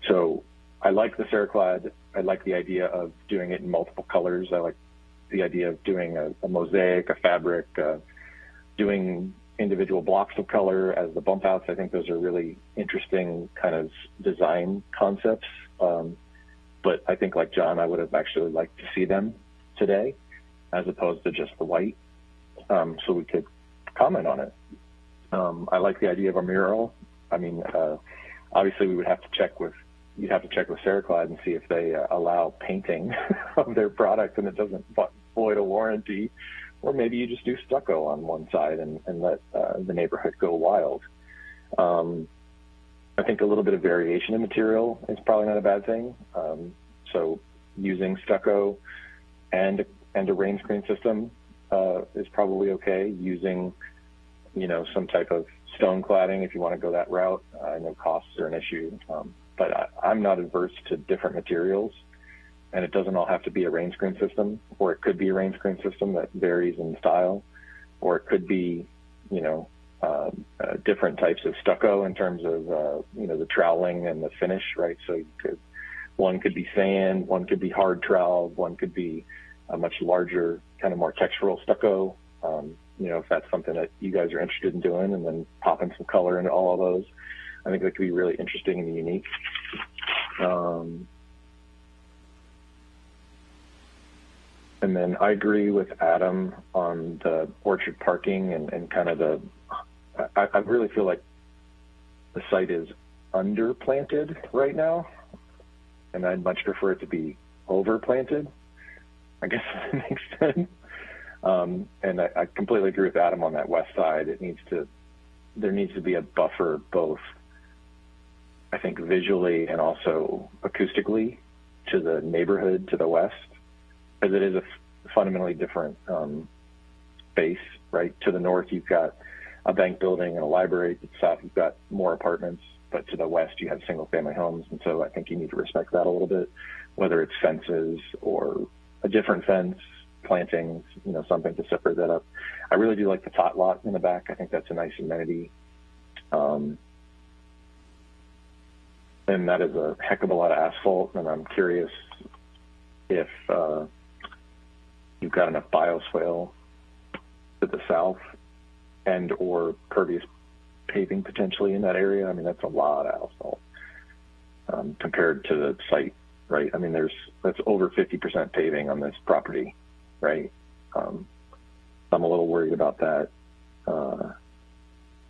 so I like the Ceraclad. I like the idea of doing it in multiple colors. I like the idea of doing a, a mosaic, a fabric, uh, doing individual blocks of color as the bump outs. I think those are really interesting kind of design concepts. Um, but I think like John, I would have actually liked to see them today as opposed to just the white. Um, so we could comment on it. Um, I like the idea of a mural. I mean, uh, obviously we would have to check with you'd have to check with Ceraclad and see if they uh, allow painting [laughs] of their product and it doesn't void a warranty, or maybe you just do stucco on one side and, and let uh, the neighborhood go wild. Um, I think a little bit of variation in material is probably not a bad thing. Um, so using stucco and and a rain screen system uh, is probably okay. Using you know some type of stone cladding if you want to go that route. I know costs are an issue. Um, but I, I'm not adverse to different materials. And it doesn't all have to be a rain screen system, or it could be a rain screen system that varies in style, or it could be, you know, uh, uh, different types of stucco in terms of, uh, you know, the troweling and the finish, right? So could, one could be sand, one could be hard trowel, one could be a much larger, kind of more textural stucco. Um, you know, if that's something that you guys are interested in doing, and then popping some color into all of those. I think that could be really interesting and unique. Um, and then I agree with Adam on the orchard parking and, and kind of the, I, I really feel like the site is underplanted right now, and I'd much prefer it to be overplanted. I guess [laughs] that makes sense. Um, and I, I completely agree with Adam on that west side. It needs to, there needs to be a buffer both I think visually and also acoustically to the neighborhood to the west, as it is a fundamentally different um, space. Right to the north, you've got a bank building and a library. To the south, you've got more apartments, but to the west, you have single family homes. And so I think you need to respect that a little bit, whether it's fences or a different fence, plantings, you know, something to separate that up. I really do like the tot lot in the back. I think that's a nice amenity. Um, and that is a heck of a lot of asphalt. And I'm curious if uh, you've got enough bioswale to the south and or pervious paving potentially in that area. I mean, that's a lot of asphalt um, compared to the site, right? I mean, there's that's over 50% paving on this property, right? Um, I'm a little worried about that. Uh,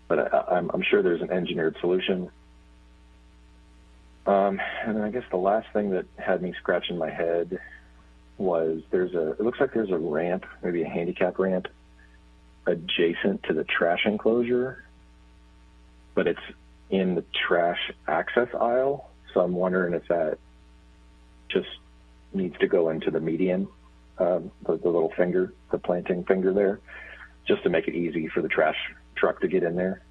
but I, I'm, I'm sure there's an engineered solution. Um, and then I guess the last thing that had me scratching my head was there's a, it looks like there's a ramp, maybe a handicap ramp adjacent to the trash enclosure, but it's in the trash access aisle. So I'm wondering if that just needs to go into the median, um, the, the little finger, the planting finger there, just to make it easy for the trash truck to get in there.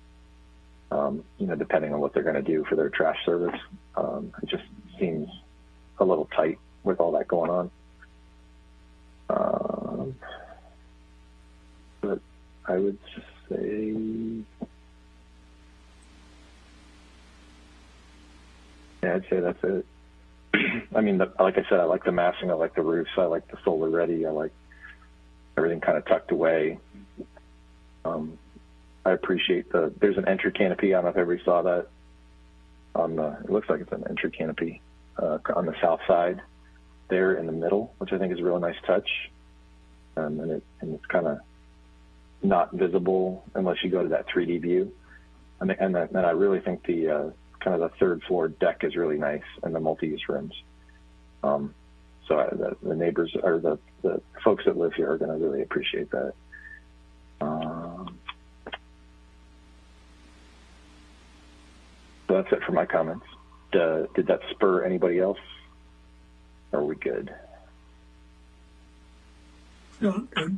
Um, you know, depending on what they're going to do for their trash service, um, it just seems a little tight with all that going on. Um, I would just say yeah, I'd say that's it. [clears throat] I mean, the, like I said, I like the massing, I like the roofs, I like the solar ready, I like everything kind of tucked away. Um, I appreciate the. There's an entry canopy. I don't know if everybody saw that. On the, it looks like it's an entry canopy uh, on the south side, there in the middle, which I think is a really nice touch. Um, and it and it's kind of not visible unless you go to that 3D view. And and, the, and I really think the uh, kind of the third floor deck is really nice and the multi-use rooms. Um, so I, the, the neighbors or the, the folks that live here are going to really appreciate that. Um, So that's it for my comments. Uh, did that spur anybody else? Are we good? No, good.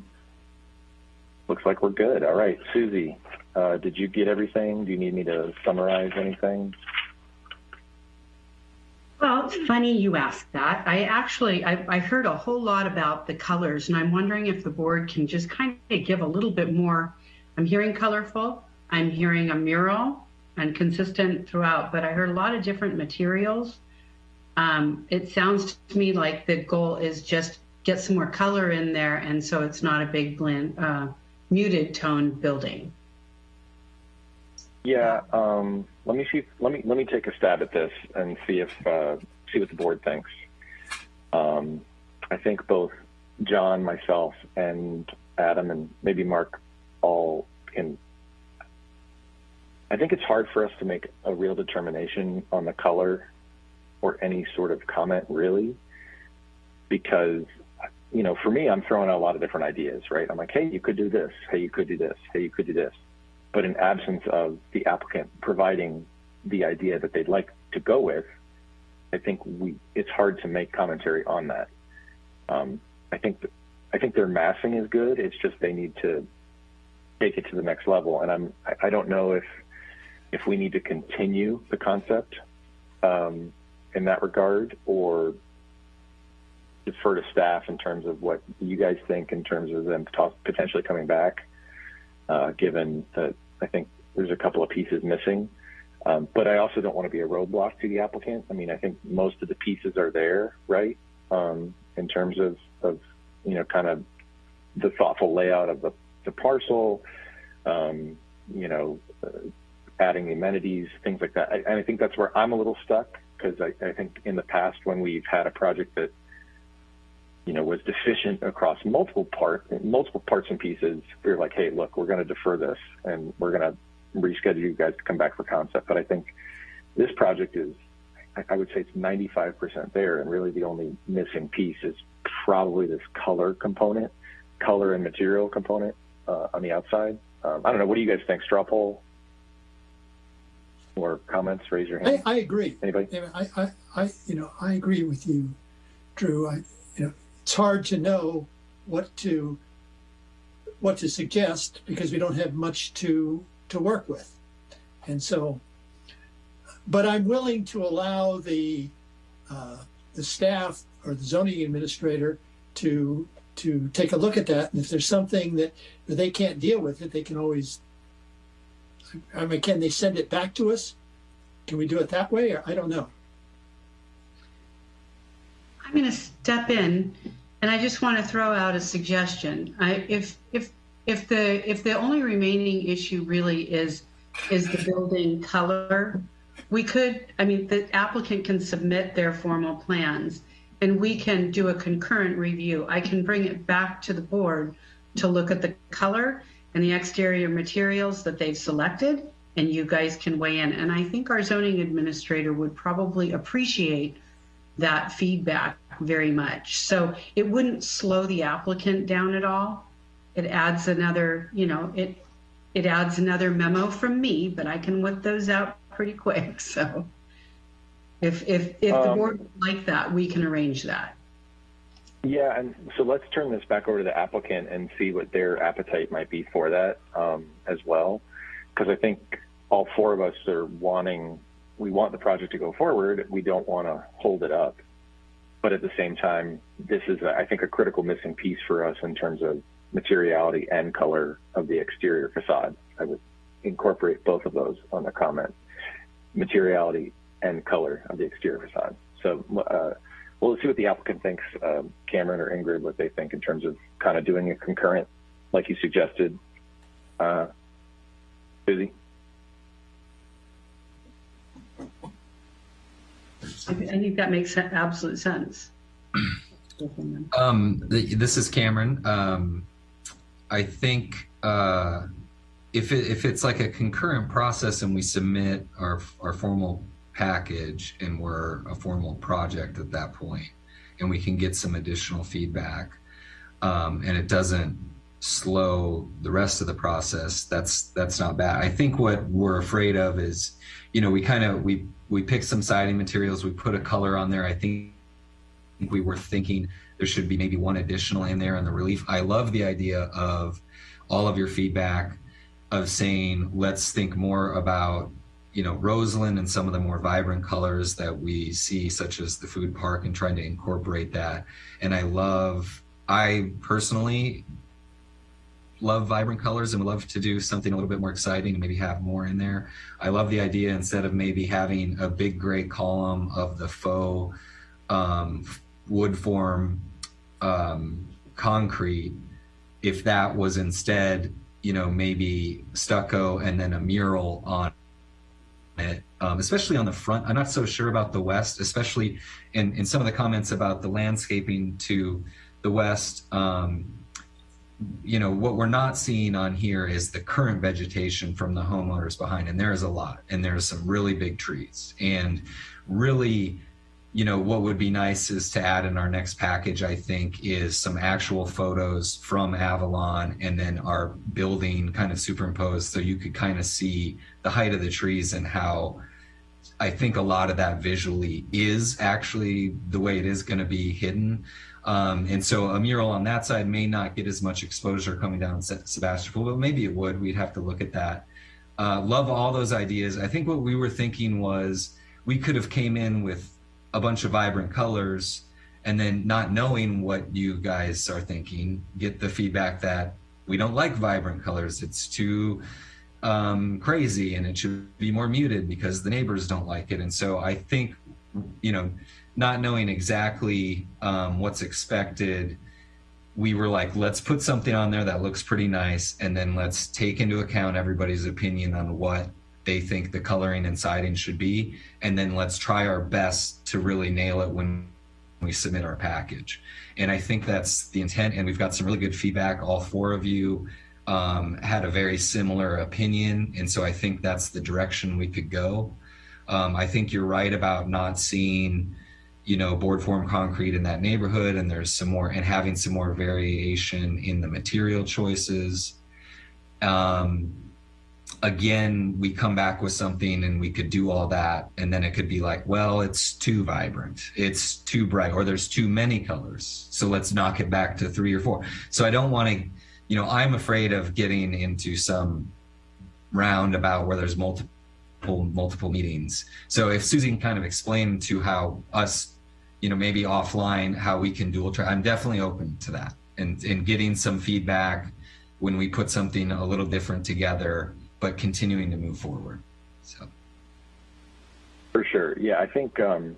Looks like we're good. All right, Susie, uh, did you get everything? Do you need me to summarize anything? Well, it's funny you asked that. I actually, I, I heard a whole lot about the colors, and I'm wondering if the board can just kind of give a little bit more. I'm hearing colorful. I'm hearing a mural and consistent throughout, but I heard a lot of different materials. Um, it sounds to me like the goal is just get some more color in there, and so it's not a big blend, uh, muted tone building. Yeah, um, let me see. Let me let me take a stab at this and see if uh, see what the board thinks. Um, I think both John, myself, and Adam, and maybe Mark all can I think it's hard for us to make a real determination on the color or any sort of comment really, because, you know, for me, I'm throwing out a lot of different ideas, right? I'm like, hey, you could do this. Hey, you could do this. Hey, you could do this. But in absence of the applicant providing the idea that they'd like to go with, I think we it's hard to make commentary on that. Um, I think I think their massing is good. It's just they need to take it to the next level. And I'm I, don't know if if we need to continue the concept um, in that regard or defer to staff in terms of what you guys think in terms of them potentially coming back, uh, given that I think there's a couple of pieces missing. Um, but I also don't want to be a roadblock to the applicant. I mean, I think most of the pieces are there, right? Um, in terms of, of, you know, kind of the thoughtful layout of the, the parcel, um, you know, uh, adding the amenities, things like that. I, and I think that's where I'm a little stuck because I, I think in the past when we've had a project that you know was deficient across multiple part multiple parts and pieces, we were like, hey, look, we're going to defer this and we're going to reschedule you guys to come back for concept. But I think this project is, I would say it's 95% there, and really the only missing piece is probably this color component, color and material component uh, on the outside. Um, I don't know. What do you guys think? Straw poll? or comments, raise your hand. I, I agree. Anybody? I, I, I, you know, I agree with you, Drew. I, you know, it's hard to know what to what to suggest because we don't have much to to work with. And so, but I'm willing to allow the uh, the staff or the zoning administrator to to take a look at that. And if there's something that they can't deal with it, they can always. I mean, can they send it back to us? Can we do it that way? Or I don't know. I'm going to step in, and I just want to throw out a suggestion. I, if if if the if the only remaining issue really is is the building color, we could. I mean, the applicant can submit their formal plans, and we can do a concurrent review. I can bring it back to the board to look at the color and the exterior materials that they've selected, and you guys can weigh in. And I think our zoning administrator would probably appreciate that feedback very much. So it wouldn't slow the applicant down at all. It adds another, you know, it it adds another memo from me, but I can whip those out pretty quick. [laughs] So if if if the Um, board would like that, we can arrange that. Yeah, and so let's turn this back over to the applicant and see what their appetite might be for that um, as well. Because I think all four of us are wanting, we want the project to go forward. We don't want to hold it up. But at the same time, this is, I think, a critical missing piece for us in terms of materiality and color of the exterior facade. I would incorporate both of those on the comment. Materiality and color of the exterior facade. So uh, we'll see what the applicant thinks, um, Cameron or Ingrid, what they think in terms of kind of doing a concurrent, like you suggested. Uh, Susie? I, thi- think that makes absolute sense. [clears throat] Um, th- this is Cameron. Um, I think uh, if it, if it's like a concurrent process and we submit our our formal package and we're a formal project at that point, and we can get some additional feedback, um, and it doesn't slow the rest of the process, that's that's not bad. I think what we're afraid of is, you know, we kind of we we pick some siding materials, we put a color on there. I think we were thinking there should be maybe one additional in there in the relief. I love the idea of all of your feedback of saying let's think more about you know Roseland and some of the more vibrant colors that we see, such as the food park, and trying to incorporate that. And I love, I personally love vibrant colors and would love to do something a little bit more exciting and maybe have more in there. I love the idea instead of maybe having a big gray column of the faux um, wood form um, concrete, if that was instead, you know, maybe stucco and then a mural on it, um, especially on the front. I'm not so sure about the west, especially in, in some of the comments about the landscaping to the west. Um, you know, what we're not seeing on here is the current vegetation from the homeowners behind, and there is a lot, and there's some really big trees, and really you know, what would be nice is to add in our next package, I think, is some actual photos from Avalon and then our building kind of superimposed so you could kind of see the height of the trees and how I think a lot of that visually is actually the way it is going to be hidden. Um, and so a mural on that side may not get as much exposure coming down Sebastopol, but maybe it would. We'd have to look at that. Uh, love all those ideas. I think what we were thinking was we could have came in with a bunch of vibrant colors and then not knowing what you guys are thinking get the feedback that we don't like vibrant colors it's too um, crazy and it should be more muted because the neighbors don't like it and so i think you know not knowing exactly um, what's expected we were like let's put something on there that looks pretty nice and then let's take into account everybody's opinion on what they think the coloring and siding should be. And then let's try our best to really nail it when we submit our package. And I think that's the intent. And we've got some really good feedback. All four of you um, had a very similar opinion. And so I think that's the direction we could go. Um, I think you're right about not seeing, you know, board form concrete in that neighborhood. And there's some more, and having some more variation in the material choices. Um, again, we come back with something and we could do all that. And then it could be like, well, it's too vibrant, it's too bright, or there's too many colors. So let's knock it back to three or four. So I don't want to, you know, I'm afraid of getting into some roundabout where there's multiple multiple meetings. So if Susie can kind of explain to how us, you know, maybe offline how we can dual track, I'm definitely open to that and and getting some feedback when we put something a little different together, but continuing to move forward. So. For sure. Yeah, I think, um,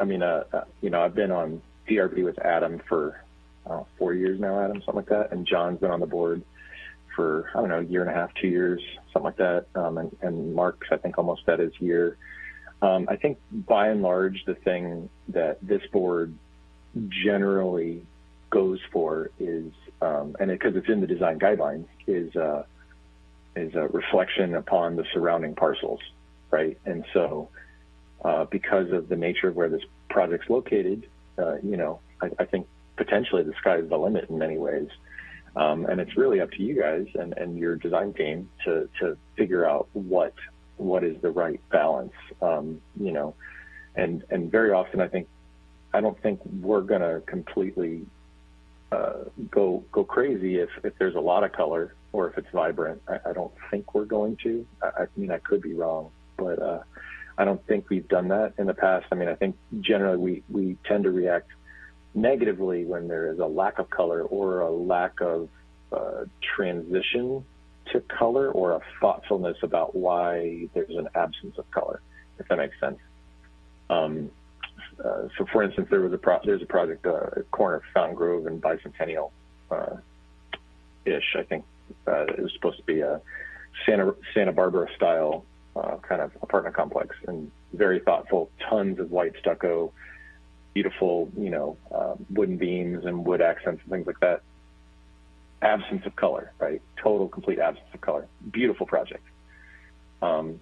I mean, uh, uh, you know, I've been on PRB with Adam for uh, four years now, Adam, something like that. And John's been on the board for, I don't know, a year and a half, two years, something like that. Um, and, and Mark's, I think, almost at his year. Um, I think by and large, the thing that this board generally goes for is, um, and because it, it's in the design guidelines, is uh, is a reflection upon the surrounding parcels, right? And so, uh, because of the nature of where this project's located, uh, you know, I, I, think potentially the sky's the limit in many ways. Um, and it's really up to you guys and, and your design team to, to figure out what what is the right balance. Um, you know, and and very often I think I don't think we're going to completely uh, go go crazy if, if there's a lot of color or if it's vibrant. I, I don't think we're going to. I, I, mean, I could be wrong, but uh, I don't think we've done that in the past. I mean, I think generally we, we tend to react negatively when there is a lack of color or a lack of uh, transition to color or a thoughtfulness about why there's an absence of color, if that makes sense. Um, uh, so, for instance, there was a pro- there's a project uh, corner of Fountain Grove and Bicentennial uh, ish. I think uh, it was supposed to be a Santa Santa Barbara style uh, kind of apartment complex, and very thoughtful. Tons of white stucco, beautiful, you know, um, wooden beams and wood accents and things like that. Absence of color, right? Total, complete absence of color. Beautiful project, um,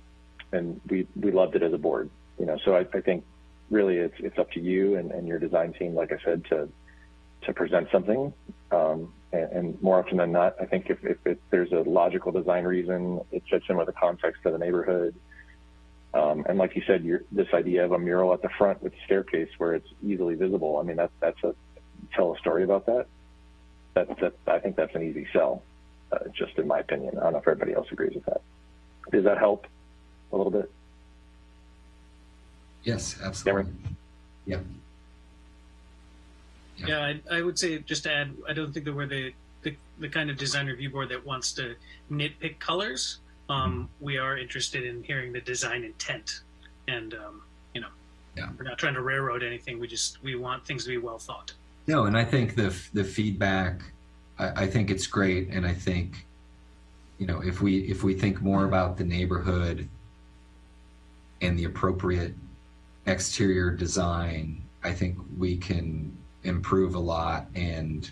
and we we loved it as a board. You know, so I, I think really it's it's up to you and, and your design team, like I said, to to present something. Um, and, and, more often than not, I think if, if it, there's a logical design reason, it fits in with the context of the neighborhood. Um, and like you said, this idea of a mural at the front with staircase where it's easily visible. I mean, that, that's a tell a story about that. That, that I think that's an easy sell, uh, just in my opinion. I don't know if everybody else agrees with that. Does that help a little bit? Yes, absolutely. Yeah. Yeah, yeah I, I, would say just to add, I don't think that we're the, the, the kind of design review board that wants to nitpick colors. Um, mm-hmm. We are interested in hearing the design intent, and um, you know, yeah. we're not trying to railroad anything. We just we want things to be well thought. No, and I think the the feedback, I, I think it's great, and I think, you know, if we if we think more about the neighborhood and the appropriate exterior design, I think we can improve a lot. And,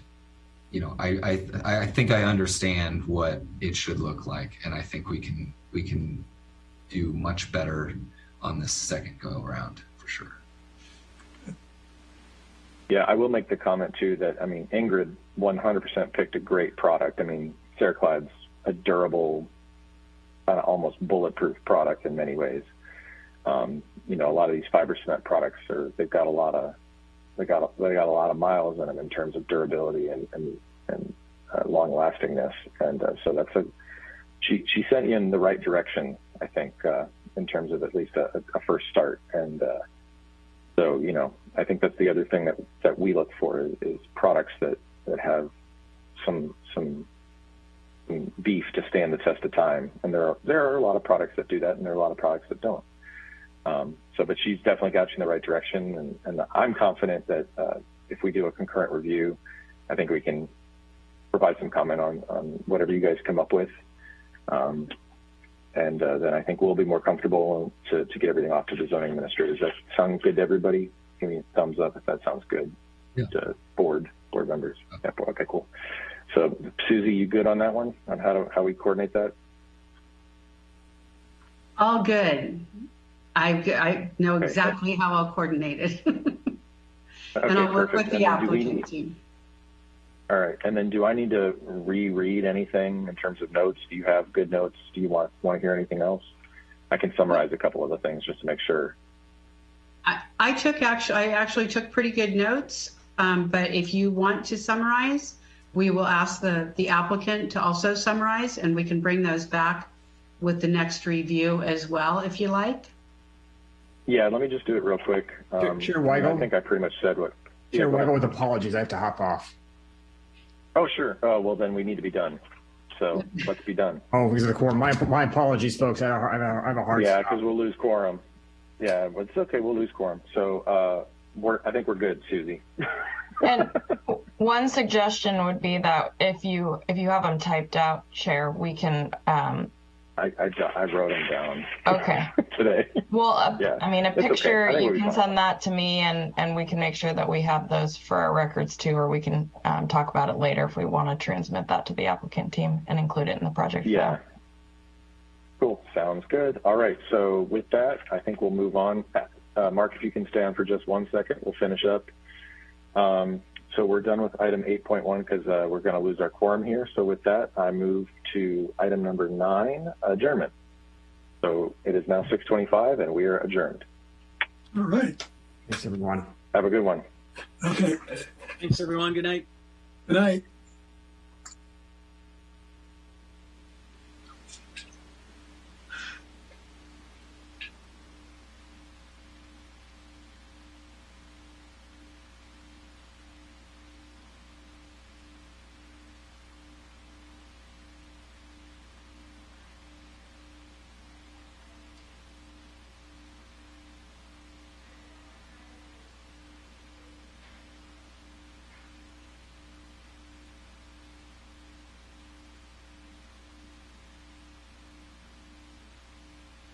you know, I, I, I think I understand what it should look like. And I think we can, we can do much better on this second go around for sure. Yeah, I will make the comment too that, I mean, Ingrid 100% picked a great product. I mean, Ceraclad's a durable, uh, almost bulletproof product in many ways. Um, you know, a lot of these fiber cement products are they've got a lot of they got they got a lot of miles in them in terms of durability and and, and uh, long lastingness, and uh, so that's a she she sent you in the right direction, I think, uh, in terms of at least a, a first start, and uh, so you know, I think that's the other thing that that we look for is, is products that that have some some beef to stand the test of time, and there are there are a lot of products that do that, and there are a lot of products that don't. Um, so, but she's definitely got you in the right direction, and, and I'm confident that uh, if we do a concurrent review, I think we can provide some comment on, on whatever you guys come up with. Um, and uh, then I think we'll be more comfortable to, to get everything off to the zoning administrator. Does that sound good to everybody? Give me a thumbs up if that sounds good yeah. to board board members. Yeah, okay, cool. So Susie, you good on that one on how to how we coordinate that? All good. I, I know exactly how I'll coordinate it. [laughs] and I'll work with the applicant team. All right, and then do I need to reread anything in terms of notes? Do you have good notes? Do you want want to hear anything else? I can summarize a couple of the things just to make sure. I, I took actually, I actually took pretty good notes. Um, but if you want to summarize, we will ask the the applicant to also summarize, and we can bring those back with the next review as well, if you like. Yeah, let me just do it real quick. Chair- Um, Chair I think I pretty much said what. Chair Yeah, go. Weigel, with apologies, I have to hop off. Oh, sure. Oh, well, then we need to be done. So [laughs] let's be done. Oh, because of the quorum. My, my apologies, folks. I have a, I have a, I have a hard Yeah, because we'll lose quorum. Yeah, but it's okay. We'll lose quorum. So uh, we're, I think we're good, Susie. [laughs] And one suggestion would be that if you if you have them typed out, Chair, we can. Um, I, I, I wrote them down okay. [laughs] today. Well, a, Yeah, I mean, a it's okay. picture. I You can send that to me, and and we can make sure that we have those for our records too, or we can um, talk about it later if we want to transmit that to the applicant team and include it in the project. Yeah. file. Cool. Sounds good. All right. So with that, I think we'll move on. Uh, Mark, if you can stay on for just one second, we'll finish up. Um, so we're done with item 8.1 because uh, we're going to lose our quorum here. So with that, I move to item number nine, adjournment. So it is now 6:25 and we are adjourned. All right. Thanks, everyone. Have a good one. Okay. Thanks, everyone. Good night. Good night.